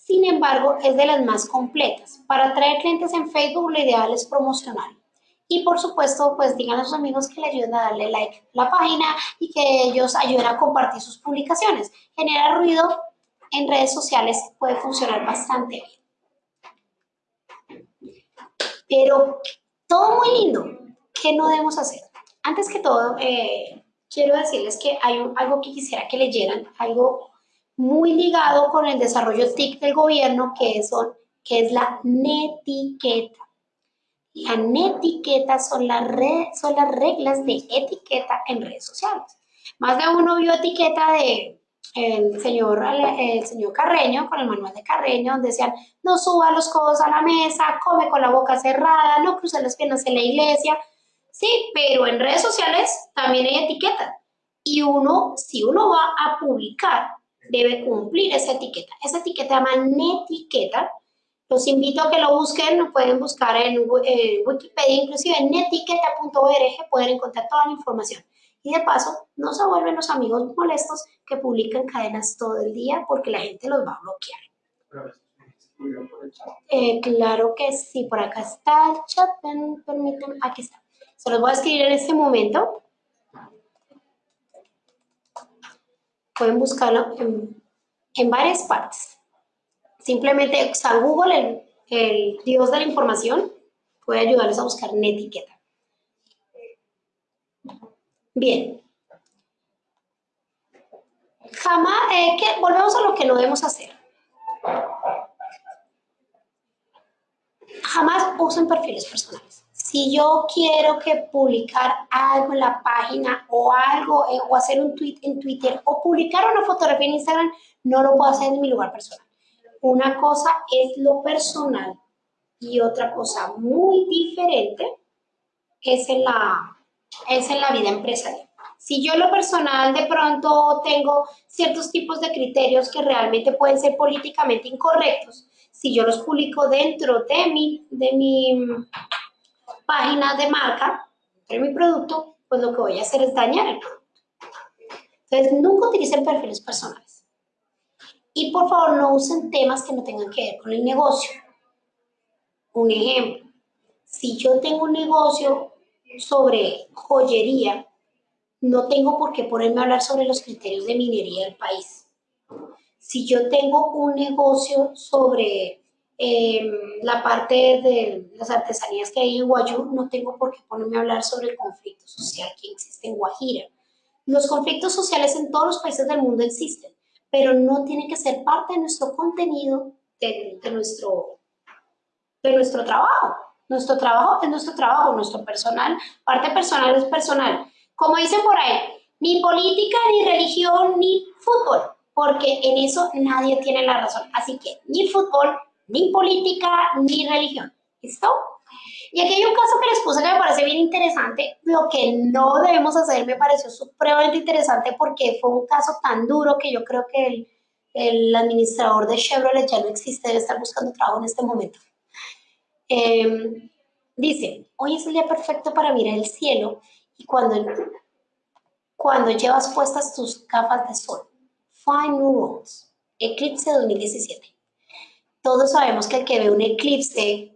sin embargo, es de las más completas. Para atraer clientes en Facebook, lo ideal es promocionar. Y por supuesto, pues digan a sus amigos que le ayuden a darle like a la página y que ellos ayuden a compartir sus publicaciones. Generar ruido en redes sociales puede funcionar bastante bien. Pero todo muy lindo. ¿Qué no debemos hacer? Antes que todo, eh, quiero decirles que hay algo que quisiera que leyeran, algo muy ligado con el desarrollo TIC del gobierno, que, son, que es la netiqueta. La netiqueta son, las son las reglas de etiqueta en redes sociales. Más de uno vio etiqueta de el señor, el señor Carreño, con el manual de Carreño, donde decían, no suba los codos a la mesa, come con la boca cerrada, no cruce las piernas en la iglesia. Sí, pero en redes sociales también hay etiqueta. Y uno, si uno va a publicar debe cumplir esa etiqueta. Esa etiqueta se llama netiqueta Los invito a que lo busquen, lo pueden buscar en, Wikipedia, inclusive en etiqueta.org pueden encontrar toda la información. Y de paso, no se vuelven los amigos molestos que publican cadenas todo el día porque la gente los va a bloquear. Eh, claro que sí, por acá está el chat, permítanme, aquí está. Se los voy a escribir en este momento. Pueden buscarlo en, varias partes. Simplemente San Google, el, dios de la información, puede ayudarles a buscar en etiqueta. Bien. Jamás, eh, que, volvemos a lo que no debemos hacer. Jamás usen perfiles personales. Si yo quiero que publicar algo en la página o algo, eh, o hacer un tweet en Twitter, o publicar una fotografía en Instagram, no lo puedo hacer en mi lugar personal. Una cosa es lo personal y otra cosa muy diferente es en la, es en la vida empresarial. Si yo lo personal de pronto tengo ciertos tipos de criterios que realmente pueden ser políticamente incorrectos, si yo los publico dentro de mi, de mi página de marca, de mi producto, pues lo que voy a hacer es dañar el producto. Entonces, nunca utilicen perfiles personales. Y por favor no usen temas que no tengan que ver con el negocio. Un ejemplo, si yo tengo un negocio sobre joyería, no tengo por qué ponerme a hablar sobre los criterios de minería del país. Si yo tengo un negocio sobre em, la parte de las artesanías que hay en Guayú, no tengo por qué ponerme a hablar sobre el conflicto social que existe en Guajira. Los conflictos sociales en todos los países del mundo existen pero no tiene que ser parte de nuestro contenido, de, nuestro, de nuestro trabajo. Nuestro trabajo es nuestro trabajo, nuestro personal, parte personal es personal. Como dicen por ahí, ni política, ni religión, ni fútbol, porque en eso nadie tiene la razón. Así que ni fútbol, ni política, ni religión. ¿Listo? Y aquí hay un caso que les puse que me parece bien interesante. Lo que no debemos hacer me pareció supremamente interesante porque fue un caso tan duro que yo creo que el, administrador de Chevrolet ya no existe, debe estar buscando trabajo en este momento. Em, dice, hoy es el día perfecto para mirar el cielo y cuando, cuando llevas puestas tus gafas de sol. Find New Roads, Eclipse 2017. Todos sabemos que el que ve un eclipse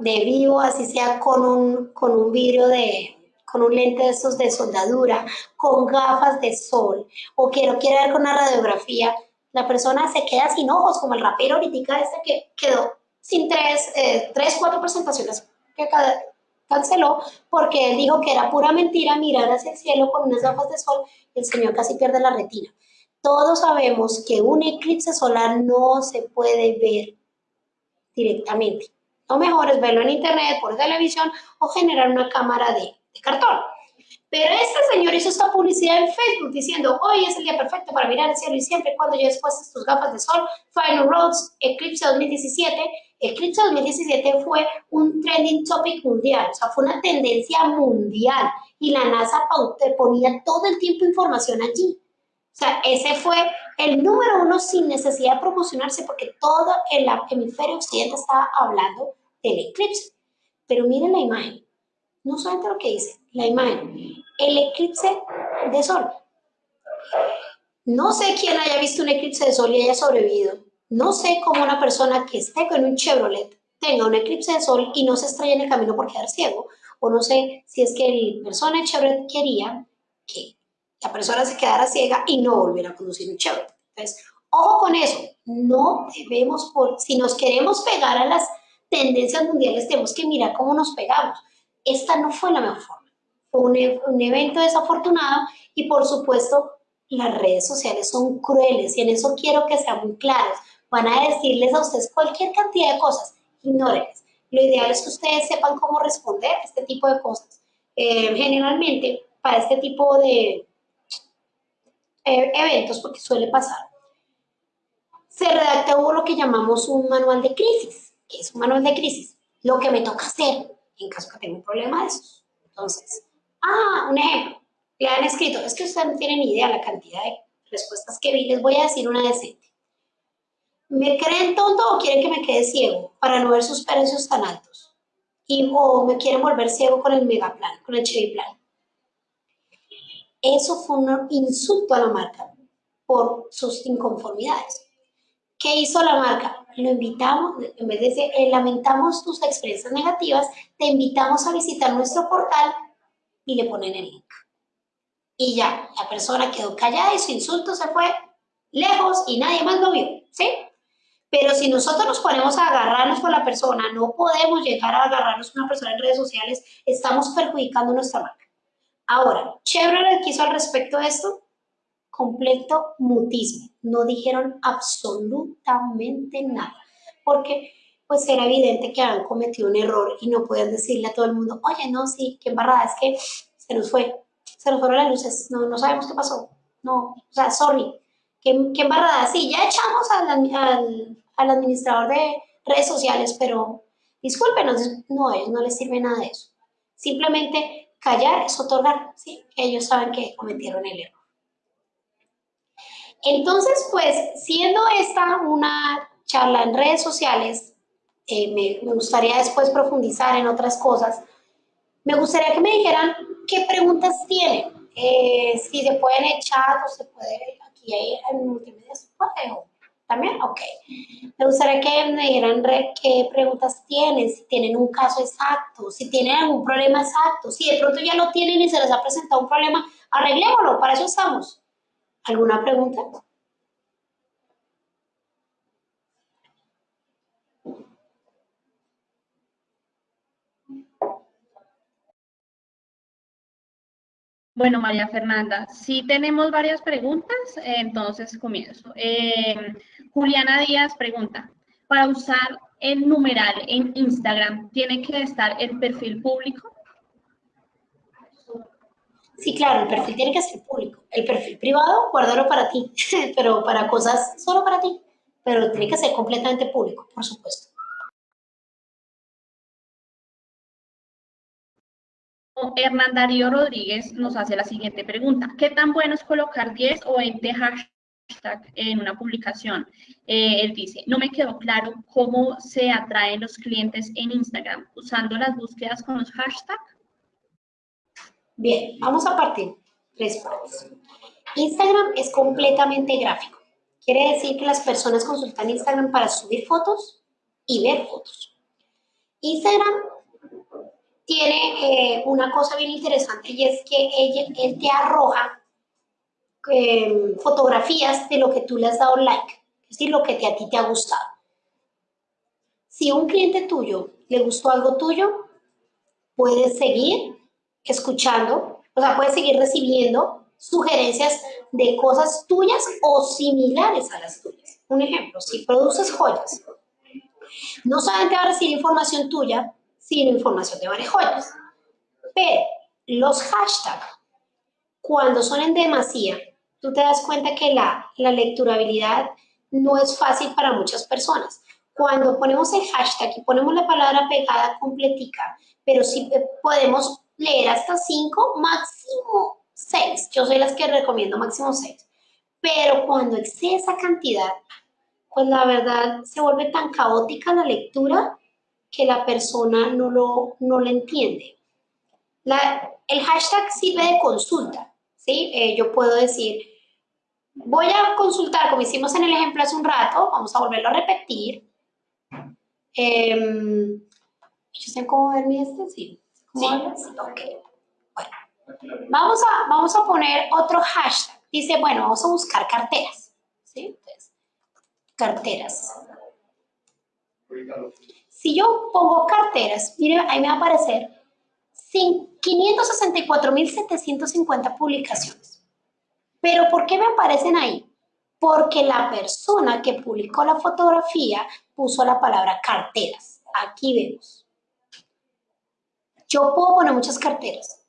de vivo, así sea con un, con un vidrio de, con un lente de esos de soldadura, con gafas de sol, o que lo ver con una radiografía, la persona se queda sin ojos, como el rapero ahorita este que quedó sin tres, eh, tres cuatro presentaciones que canceló porque él dijo que era pura mentira mirar hacia el cielo con unas gafas de sol y el señor casi pierde la retina. Todos sabemos que un eclipse solar no se puede ver directamente. Lo mejor es verlo en internet, por televisión o generar una cámara de, cartón. Pero este señor hizo esta publicidad en Facebook diciendo, hoy es el día perfecto para mirar el cielo y siempre cuando ya después tus gafas de sol, Final Roads, Eclipse 2017. Eclipse 2017 fue un trending topic mundial, o sea, fue una tendencia mundial y la NASA ponía todo el tiempo información allí. O sea, ese fue el número uno sin necesidad de promocionarse porque todo el hemisferio occidental estaba hablando del eclipse. Pero miren la imagen, no solamente lo que dice, la imagen, el eclipse de sol. No sé quién haya visto un eclipse de sol y haya sobrevivido. No sé cómo una persona que esté con un Chevrolet tenga un eclipse de sol y no se estrella en el camino por quedar ciego. O no sé si es que la persona de Chevrolet quería que la persona se quedara ciega y no volviera a conducir un Chevrolet. Entonces, ojo con eso, no debemos, por, si nos queremos pegar a las tendencias mundiales, tenemos que mirar cómo nos pegamos. Esta no fue la mejor forma, fue un, e, un evento desafortunado y por supuesto las redes sociales son crueles y en eso quiero que sean muy claros. Van a decirles a ustedes cualquier cantidad de cosas, ignórenles. Lo ideal es que ustedes sepan cómo responder a este tipo de cosas. Eh, generalmente, para este tipo de, eventos, porque suele pasar, se redacta lo que llamamos un manual de crisis, que es un manual de crisis, lo que me toca hacer en caso que tenga un problema de eso. Entonces, ah, un ejemplo, le han escrito, es que ustedes no tienen ni idea la cantidad de respuestas que vi, les voy a decir una decente. ¿Me creen tonto o quieren que me quede ciego para no ver sus precios tan altos? Y, o me quieren volver ciego con el mega plan, con el Chevy plan. Eso fue un insulto a la marca por sus inconformidades. ¿Qué hizo la marca? Lo invitamos, en vez de decir, eh, lamentamos tus experiencias negativas, te invitamos a visitar nuestro portal y le ponen el link. Y ya, la persona quedó callada y su insulto se fue lejos y nadie más lo vio, ¿sí? Pero si nosotros nos ponemos a agarrarnos con la persona, no podemos llegar a agarrarnos con una persona en redes sociales, estamos perjudicando nuestra marca. Ahora, Chevrolet quiso al respecto de esto completo mutismo. No dijeron absolutamente nada, porque pues era evidente que habían cometido un error y no pueden decirle a todo el mundo, oye, no, sí, qué embarrada, es que se nos fue, se nos fueron las luces, no, no sabemos qué pasó, no, o sea, sorry, qué, qué embarrada, sí, ya echamos al, al, al administrador de redes sociales, pero discúlpenos, no, a ellos no les sirve nada de eso. Simplemente callar es otorgar, ¿sí? Ellos saben que cometieron el error. Entonces, pues, siendo esta una charla en redes sociales, eh, me, gustaría después profundizar en otras cosas. Me gustaría que me dijeran qué preguntas tienen. Eh, si se pueden echar o se puede, aquí en multimedia se puede, ok. Me gustaría que me dijeran qué preguntas tienen, si tienen un caso exacto, si tienen algún problema exacto, si de pronto ya lo tienen y se les ha presentado un problema, arreglémoslo, para eso estamos. ¿Alguna pregunta? Bueno, María Fernanda, sí tenemos varias preguntas, entonces comienzo. Eh, Juliana Díaz pregunta, para usar el numeral en Instagram, ¿tiene que estar el perfil público? Sí, claro, el perfil tiene que ser público. El perfil privado, guárdalo para ti, pero para cosas solo para ti. Pero tiene que ser completamente público, por supuesto. Hernán Darío Rodríguez nos hace la siguiente pregunta. ¿Qué tan bueno es colocar 10 o 20 hashtags en una publicación? Eh, él dice, no me quedó claro cómo se atraen los clientes en Instagram usando las búsquedas con los hashtags. Bien, vamos a partir tres partes. Instagram es completamente gráfico. Quiere decir que las personas consultan Instagram para subir fotos y ver fotos. Instagram tiene eh, una cosa bien interesante y es que ella, él te arroja em, fotografías de lo que tú le has dado like, es decir, lo que te, a ti te ha gustado. Si un cliente tuyo le gustó algo tuyo, puedes seguir escuchando, o sea, puedes seguir recibiendo sugerencias de cosas tuyas o similares a las tuyas. Un ejemplo, si produces joyas, no solamente va a recibir información tuya, sin información de varias joyas. Pero los hashtags, cuando son en demasía, tú te das cuenta que la, la lecturabilidad no es fácil para muchas personas. Cuando ponemos el hashtag y ponemos la palabra pegada completica, pero sí podemos leer hasta 5, máximo 6. Yo soy las que recomiendo máximo 6. Pero cuando excede esa cantidad, pues la verdad se vuelve tan caótica la lectura que la persona no lo, no lo entiende. el hashtag sirve de consulta, ¿sí? Eh, yo puedo decir, voy a consultar, como hicimos en el ejemplo hace un rato, vamos a volverlo a repetir. Eh, ¿Yo sé cómo ver mi este? Sí. ¿Sí? Ok. Bueno. Vamos a, vamos a poner otro hashtag. Dice, bueno, vamos a buscar carteras. ¿Sí? Entonces, carteras. Si yo pongo carteras, mire, ahí me va a aparecer 564.750 publicaciones. ¿Pero por qué me aparecen ahí? Porque la persona que publicó la fotografía puso la palabra carteras. Aquí vemos. Yo puedo poner muchas carteras.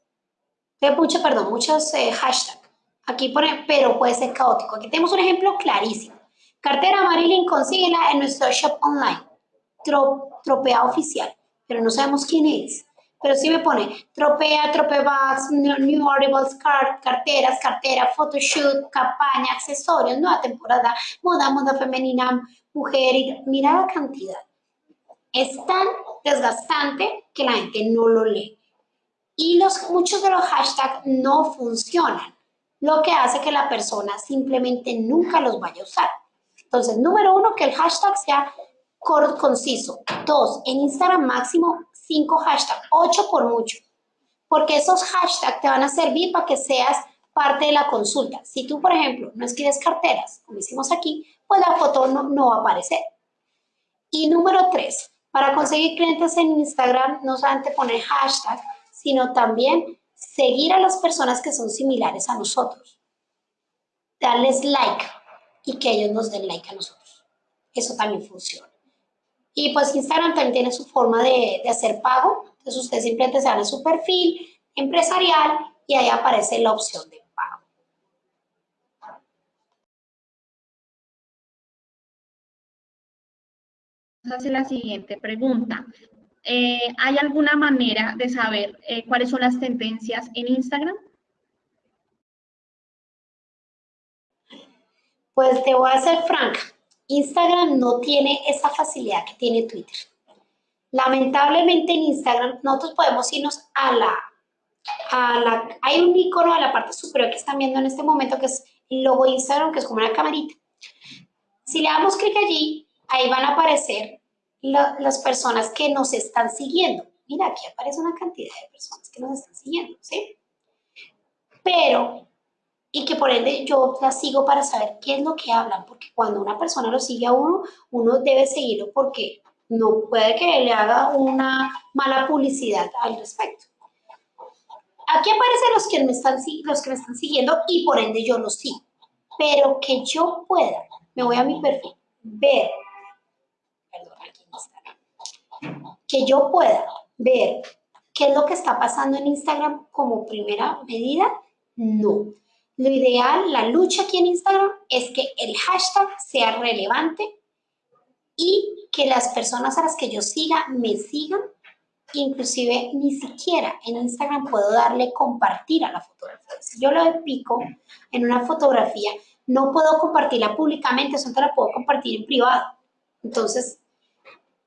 Mucho, perdón, muchos eh, hashtags. Aquí pone, pero puede ser caótico. Aquí tenemos un ejemplo clarísimo. Cartera Marilyn, consíguela en nuestro shop online tropea oficial, pero no sabemos quién es. Pero sí me pone tropea, tropebags, new arrivals, card, carteras, cartera, photoshoot, campaña, accesorios, nueva temporada, moda, moda femenina, mujer, y mira la cantidad. Es tan desgastante que la gente no lo lee. Y los, muchos de los hashtags no funcionan, lo que hace que la persona simplemente nunca los vaya a usar. Entonces, número uno, que el hashtag sea corto, conciso. Dos, en Instagram máximo cinco hashtags, ocho por mucho. Porque esos hashtags te van a servir para que seas parte de la consulta. Si tú, por ejemplo, no escribes carteras, como hicimos aquí, pues la foto no, no va a aparecer. Y número tres, para conseguir clientes en Instagram, no solamente poner hashtag, sino también seguir a las personas que son similares a nosotros. Darles like y que ellos nos den like a nosotros. Eso también funciona. Y pues Instagram también tiene su forma de, de hacer pago. Entonces usted simplemente se va a su perfil empresarial y ahí aparece la opción de hace la siguiente pregunta. Eh, ¿Hay alguna manera de saber eh, cuáles son las tendencias en Instagram? Pues te voy a ser franca. Instagram no tiene esa facilidad que tiene Twitter. Lamentablemente en Instagram nosotros podemos irnos a la, a la... Hay un icono de la parte superior que están viendo en este momento que es el logo de Instagram, que es como una camarita. Si le damos clic allí, ahí van a aparecer las personas que nos están siguiendo. Mira, aquí aparece una cantidad de personas que nos están siguiendo, ¿sí? Pero, y que por ende yo las sigo para saber qué es lo que hablan, porque cuando una persona lo sigue a uno, uno debe seguirlo porque no puede que le haga una mala publicidad al respecto. Aquí aparecen los que me están, los que me están siguiendo y por ende yo los sigo. Pero que yo pueda, me voy a mi perfil, ver que yo pueda ver qué es lo que está pasando en Instagram como primera medida, no. Lo ideal, la lucha aquí en Instagram es que el hashtag sea relevante y que las personas a las que yo siga me sigan. Inclusive ni siquiera en Instagram puedo darle compartir a la fotografía. Si yo lo pico en una fotografía, no puedo compartirla públicamente, solo la puedo compartir en privado. Entonces,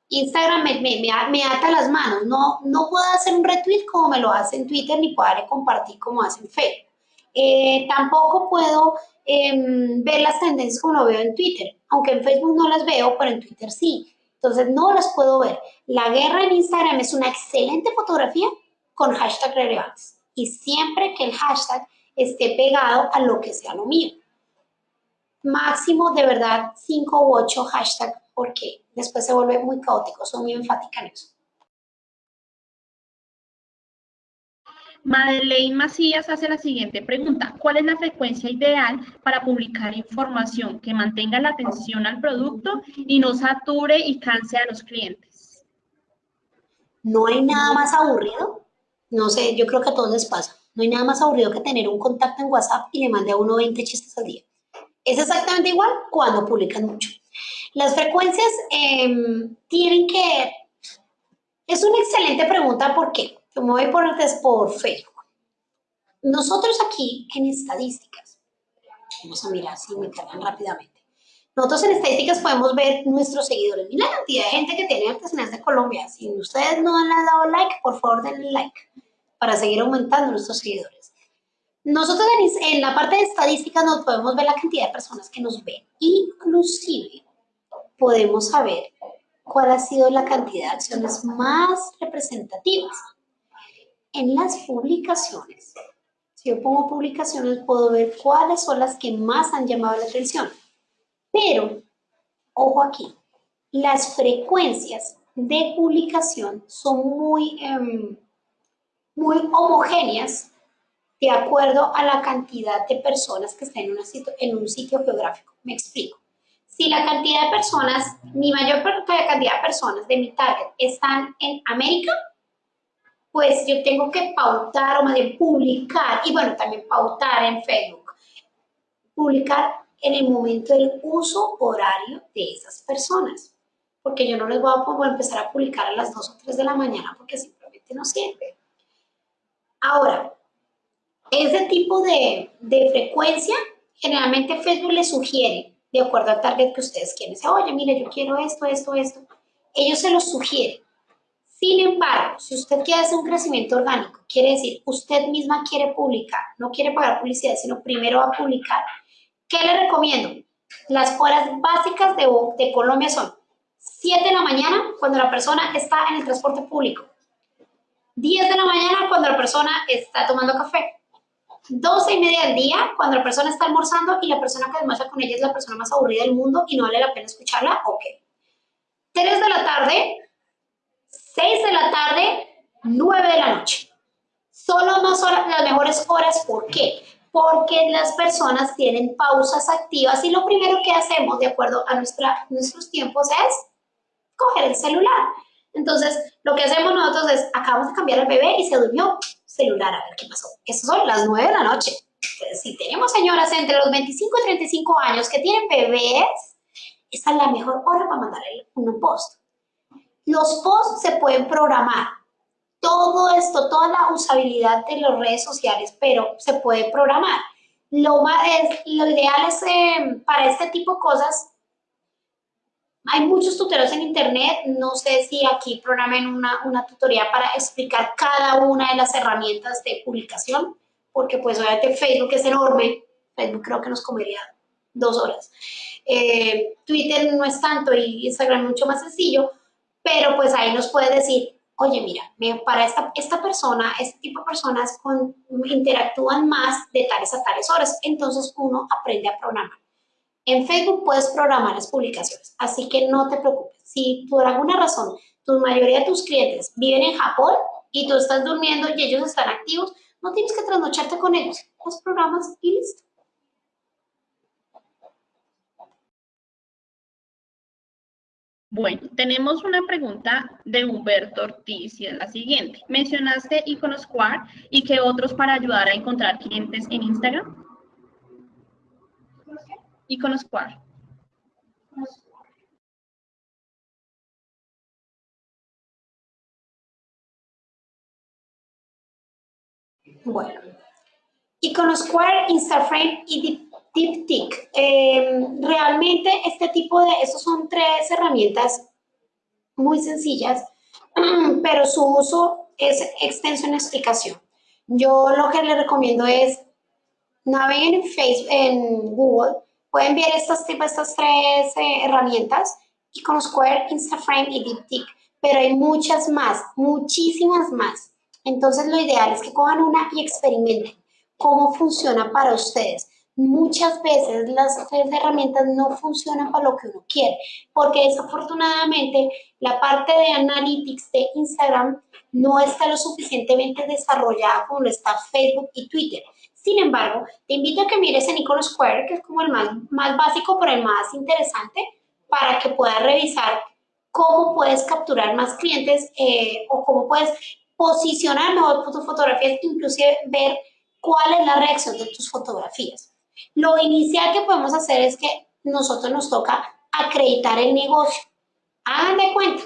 Instagram me, me, ata las manos. No, no puedo hacer un retweet como me lo hace en Twitter, ni puedo darle compartir como hace en Facebook. Eh, tampoco puedo em, ver las tendencias como lo veo en Twitter, aunque en Facebook no las veo, pero en Twitter sí. Entonces no las puedo ver. La guerra en Instagram es una excelente fotografía con hashtag relevantes. Y siempre que el hashtag esté pegado a lo que sea lo mío. Máximo de verdad 5 u 8 hashtags porque después se vuelve muy caótico, soy muy enfática en eso. Madeleine Macías hace la siguiente pregunta. ¿Cuál es la frecuencia ideal para publicar información que mantenga la atención al producto y no sature y canse a los clientes? No hay nada más aburrido. No sé, yo creo que a todos les pasa. No hay nada más aburrido que tener un contacto en WhatsApp y le mande a uno 20 chistes al día. Es exactamente igual cuando publican mucho. Las frecuencias em, tienen que... Es una excelente pregunta porque, como voy por, por Facebook, nosotros aquí en estadísticas, vamos a mirar si me cargan rápidamente, nosotros en estadísticas podemos ver nuestros seguidores. Mira la cantidad de gente que tiene artesanías de Colombia. Si ustedes no han dado like, por favor denle like para seguir aumentando nuestros seguidores. Nosotros en la parte de estadísticas nos podemos ver la cantidad de personas que nos ven. Inclusive podemos saber cuál ha sido la cantidad de acciones más representativas. En las publicaciones, si yo pongo publicaciones, puedo ver cuáles son las que más han llamado la atención. Pero, ojo aquí, las frecuencias de publicación son muy, em, muy homogéneas de acuerdo a la cantidad de personas que están en, en un sitio geográfico. Me explico si la cantidad de personas, mi mayor cantidad de personas de mi target están en América, pues yo tengo que pautar o más bien publicar, y bueno, también pautar en Facebook, publicar en el momento del uso horario de esas personas, porque yo no les voy a empezar a publicar a las 2 o 3 de la mañana porque simplemente no sirve. Ahora, ese tipo de, de frecuencia, generalmente Facebook le sugiere de acuerdo al target que ustedes quieren. Oye, mire, yo quiero esto, esto, esto. Ellos se los sugieren. Sin embargo, si usted quiere hacer un crecimiento orgánico, quiere decir, usted misma quiere publicar, no quiere pagar publicidad, sino primero va a publicar, ¿qué le recomiendo? Las horas básicas de, Colombia son 7 de la mañana cuando la persona está en el transporte público, 10 de la mañana cuando la persona está tomando café, 12 y media del día cuando la persona está almorzando y la persona que almuerza con ella es la persona más aburrida del mundo y no vale la pena escucharla, ok. 3 de la tarde, 6 de la tarde, 9 de la noche. Horas, las mejores horas, ¿por qué? Porque las personas tienen pausas activas y lo primero que hacemos, de acuerdo a nuestra, nuestros tiempos, es coger el celular. Entonces, lo que hacemos nosotros es, acabamos de cambiar al bebé y se durmió, celular, a ver qué pasó. Eso son las 9 de la noche. si tenemos señoras entre los 25 y 35 años que tienen bebés, esa es la mejor hora para mandar un post. Los posts se pueden programar. Todo esto, toda la usabilidad de las redes sociales, pero se puede programar. Lo, ideal es eh, para este tipo de cosas hay muchos tutoriales en internet, no sé si aquí programen una, una tutorial para explicar cada una de las herramientas de publicación, porque pues obviamente Facebook es enorme, Facebook creo que nos comería dos horas. Eh, Twitter no es tanto y Instagram mucho más sencillo, pero pues ahí nos puede decir, oye, mira, para esta, esta persona, este tipo de personas con, interactúan más de tales a tales horas, entonces uno aprende a programar. En Facebook puedes programar las publicaciones, así que no te preocupes. Si por alguna razón tu mayoría de tus clientes viven en Japón y tú estás durmiendo y ellos están activos, no tienes que trasnocharte con ellos. Los programas y listo. Bueno, tenemos una pregunta de Humberto Ortiz y es la siguiente. Mencionaste Iconosquare y que otros para ayudar a encontrar clientes en Instagram icono Square. Bueno, Iconosquare, Instaframe y DeepTick. Em, realmente este tipo de, estos son tres herramientas muy sencillas, pero su uso es extenso en explicación. Yo lo que les recomiendo es naveguen en Facebook, en Google, Pueden ver estas, estas tres eh, herramientas, Square, Instaframe y DeepTick, pero hay muchas más, muchísimas más. Entonces lo ideal es que cojan una y experimenten cómo funciona para ustedes. Muchas veces las herramientas no funcionan para lo que uno quiere, porque desafortunadamente la parte de analytics de Instagram no está lo suficientemente desarrollada como lo está Facebook y Twitter. Sin embargo, te invito a que mires en Icono Square, que es como el más, más básico, pero el más interesante, para que puedas revisar cómo puedes capturar más clientes eh, o cómo puedes posicionar mejor tus fotografías, inclusive ver cuál es la reacción de tus fotografías. Lo inicial que podemos hacer es que nosotros nos toca acreditar el negocio. Hagan de cuenta,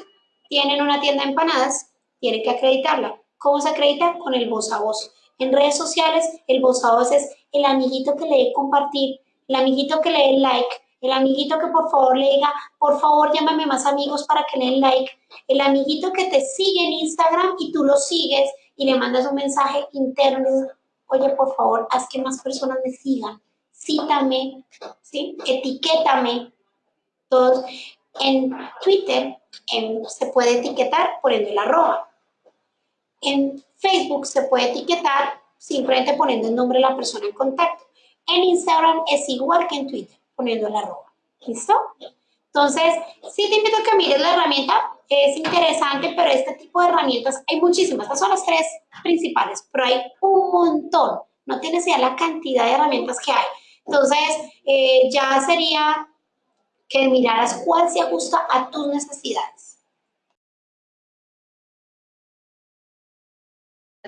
tienen una tienda de empanadas, tienen que acreditarla. ¿Cómo se acredita? Con el voz a voz. En redes sociales, el voz a voz es el amiguito que le dé compartir, el amiguito que le dé like, el amiguito que por favor le diga, por favor llámame más amigos para que le den like, el amiguito que te sigue en Instagram y tú lo sigues y le mandas un mensaje interno, oye, por favor, haz que más personas me sigan, cítame, ¿sí? etiquétame. Todos. En Twitter se puede etiquetar poniendo el arroba. En Facebook se puede etiquetar simplemente poniendo el nombre de la persona en contacto. En Instagram es igual que en Twitter, poniendo el arroba. ¿Listo? Entonces, sí te invito a que mires la herramienta, es interesante, pero este tipo de herramientas hay muchísimas. Estas son las tres principales, pero hay un montón. No tienes idea la cantidad de herramientas que hay. Entonces, eh, ya sería que miraras cuál se ajusta a tus necesidades.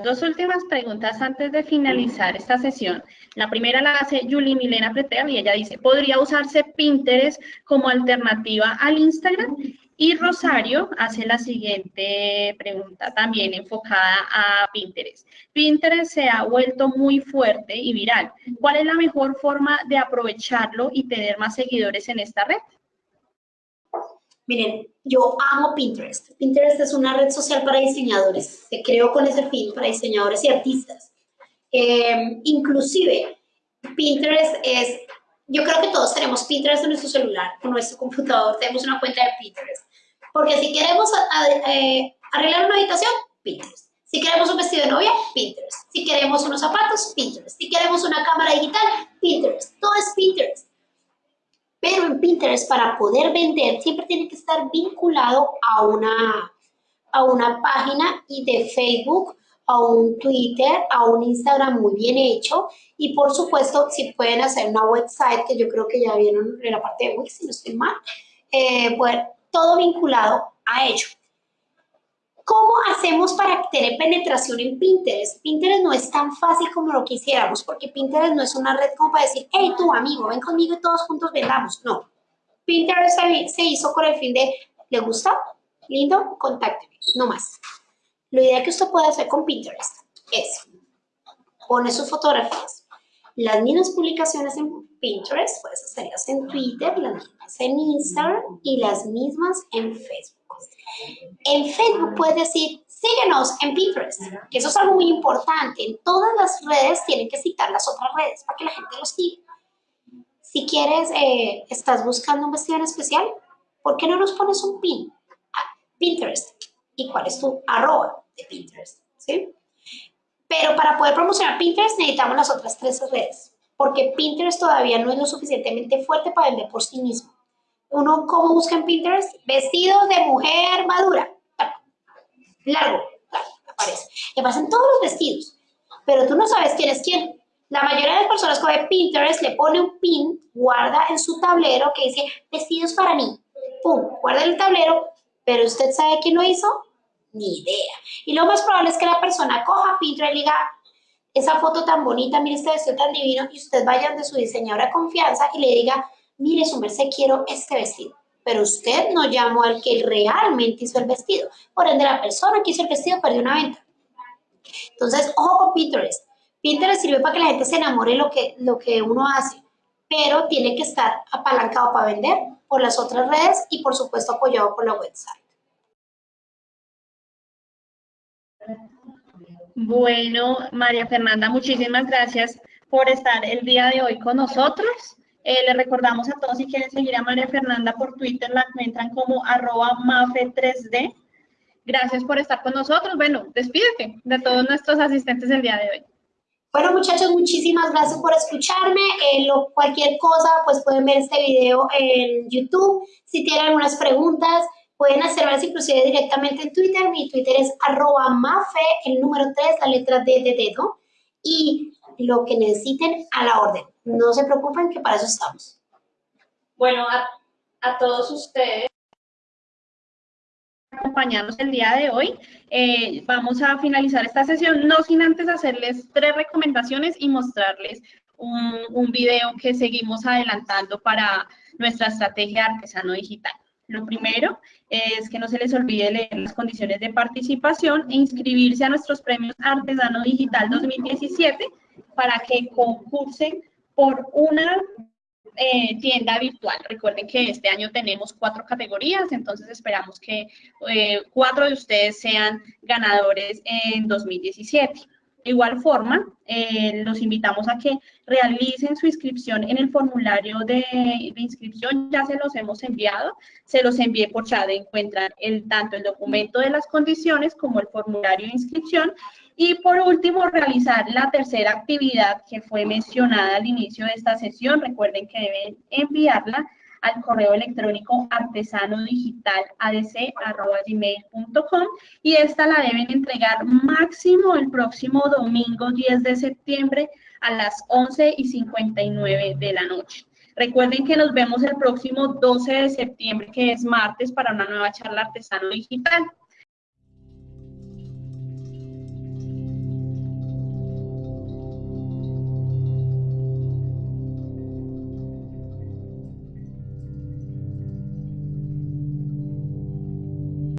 Dos últimas preguntas antes de finalizar esta sesión. La primera la hace Julie Milena Pretel y ella dice, ¿podría usarse Pinterest como alternativa al Instagram? Y Rosario hace la siguiente pregunta, también enfocada a Pinterest. Pinterest se ha vuelto muy fuerte y viral. ¿Cuál es la mejor forma de aprovecharlo y tener más seguidores en esta red? Miren, yo amo Pinterest. Pinterest es una red social para diseñadores. Se creó con ese fin para diseñadores y artistas. Eh, inclusive, Pinterest es yo creo que todos tenemos Pinterest en nuestro celular, en nuestro computador, tenemos una cuenta de Pinterest. Porque si queremos eh, arreglar una habitación, Pinterest. Si queremos un vestido de novia, Pinterest. Si queremos unos zapatos, Pinterest. Si queremos una cámara digital, Pinterest. Todo es Pinterest. Pero en Pinterest, para poder vender, siempre tiene que estar vinculado a una, a una página y de Facebook a un Twitter, a un Instagram muy bien hecho y por supuesto si pueden hacer una website que yo creo que ya vieron en la parte de Wix, si no estoy mal, eh, pues, todo vinculado a ello. ¿Cómo hacemos para tener penetración en Pinterest? Pinterest no es tan fácil como lo quisiéramos, porque Pinterest no es una red como para decir, hey, tu amigo, ven conmigo y todos juntos vendamos. No. Pinterest se hizo con el fin de, ¿le gusta? Lindo, contácteme, no más. Lo ideal que usted puede hacer con Pinterest es poner sus fotografías, las mismas publicaciones en Pinterest, puedes hacerlas en Twitter, las mismas en Instagram y las mismas en Facebook. En Facebook puedes decir, síguenos en Pinterest, que eso es algo muy importante. En todas las redes tienen que citar las otras redes para que la gente los siga. Si quieres, eh, estás buscando un vestido en especial, ¿por qué no nos pones un pin? Ah, Pinterest. ¿Y cuál es tu arroba? De Pinterest, ¿sí? Pero para poder promocionar Pinterest necesitamos las otras tres redes, porque Pinterest todavía no es lo suficientemente fuerte para vender por sí mismo. Uno, ¿cómo busca en Pinterest? Vestido de mujer madura. Largo, largo, aparece. Y aparecen todos los vestidos, pero tú no sabes quién es quién. La mayoría de las personas coge Pinterest, le pone un pin, guarda en su tablero que dice vestidos para mí. Pum, guarda el tablero, pero usted sabe quién lo hizo, ni idea. Y lo más probable es que la persona coja Pinterest y diga, esa foto tan bonita, mire este vestido tan divino, y usted vaya de su diseñadora confianza y le diga, mire su merced, quiero este vestido. Pero usted no llamó al que realmente hizo el vestido. Por ende, la persona que hizo el vestido perdió una venta. Entonces, ojo con Pinterest. Pinterest sirve para que la gente se enamore de lo que, lo que uno hace, pero tiene que estar apalancado para vender por las otras redes y, por supuesto, apoyado por la website. Bueno, María Fernanda, muchísimas gracias por estar el día de hoy con nosotros. Eh, les recordamos a todos si quieren seguir a María Fernanda por Twitter, la encuentran como arroba mafe3d. Gracias por estar con nosotros. Bueno, despídete de todos nuestros asistentes el día de hoy. Bueno, muchachos, muchísimas gracias por escucharme. Eh, lo, cualquier cosa, pues pueden ver este video en YouTube. Si tienen algunas preguntas, Pueden hacerlas inclusive directamente en Twitter. Mi Twitter es arroba mafe, el número 3, la letra D de dedo. Y lo que necesiten a la orden. No se preocupen que para eso estamos. Bueno, a, todos ustedes acompañarnos el día de hoy. Eh, vamos a finalizar esta sesión, no sin antes hacerles tres recomendaciones y mostrarles un, un video que seguimos adelantando para nuestra estrategia artesano digital. Lo primero es que no se les olvide leer las condiciones de participación e inscribirse a nuestros premios Artesano Digital 2017 para que concursen por una eh, tienda virtual. Recuerden que este año tenemos cuatro categorías, entonces esperamos que eh, cuatro de ustedes sean ganadores en 2017. De igual forma, eh, los invitamos a que realicen su inscripción en el formulario de, inscripción, ya se los hemos enviado, se los envié por chat, encuentran el, tanto el documento de las condiciones como el formulario de inscripción. Y por último, realizar la tercera actividad que fue mencionada al inicio de esta sesión. Recuerden que deben enviarla al correo electrónico artesanodigital.adc.gmail.com y esta la deben entregar máximo el próximo domingo 10 de septiembre a las 11 y 59 de la noche. Recuerden que nos vemos el próximo 12 de septiembre, que es martes, para una nueva charla artesano digital.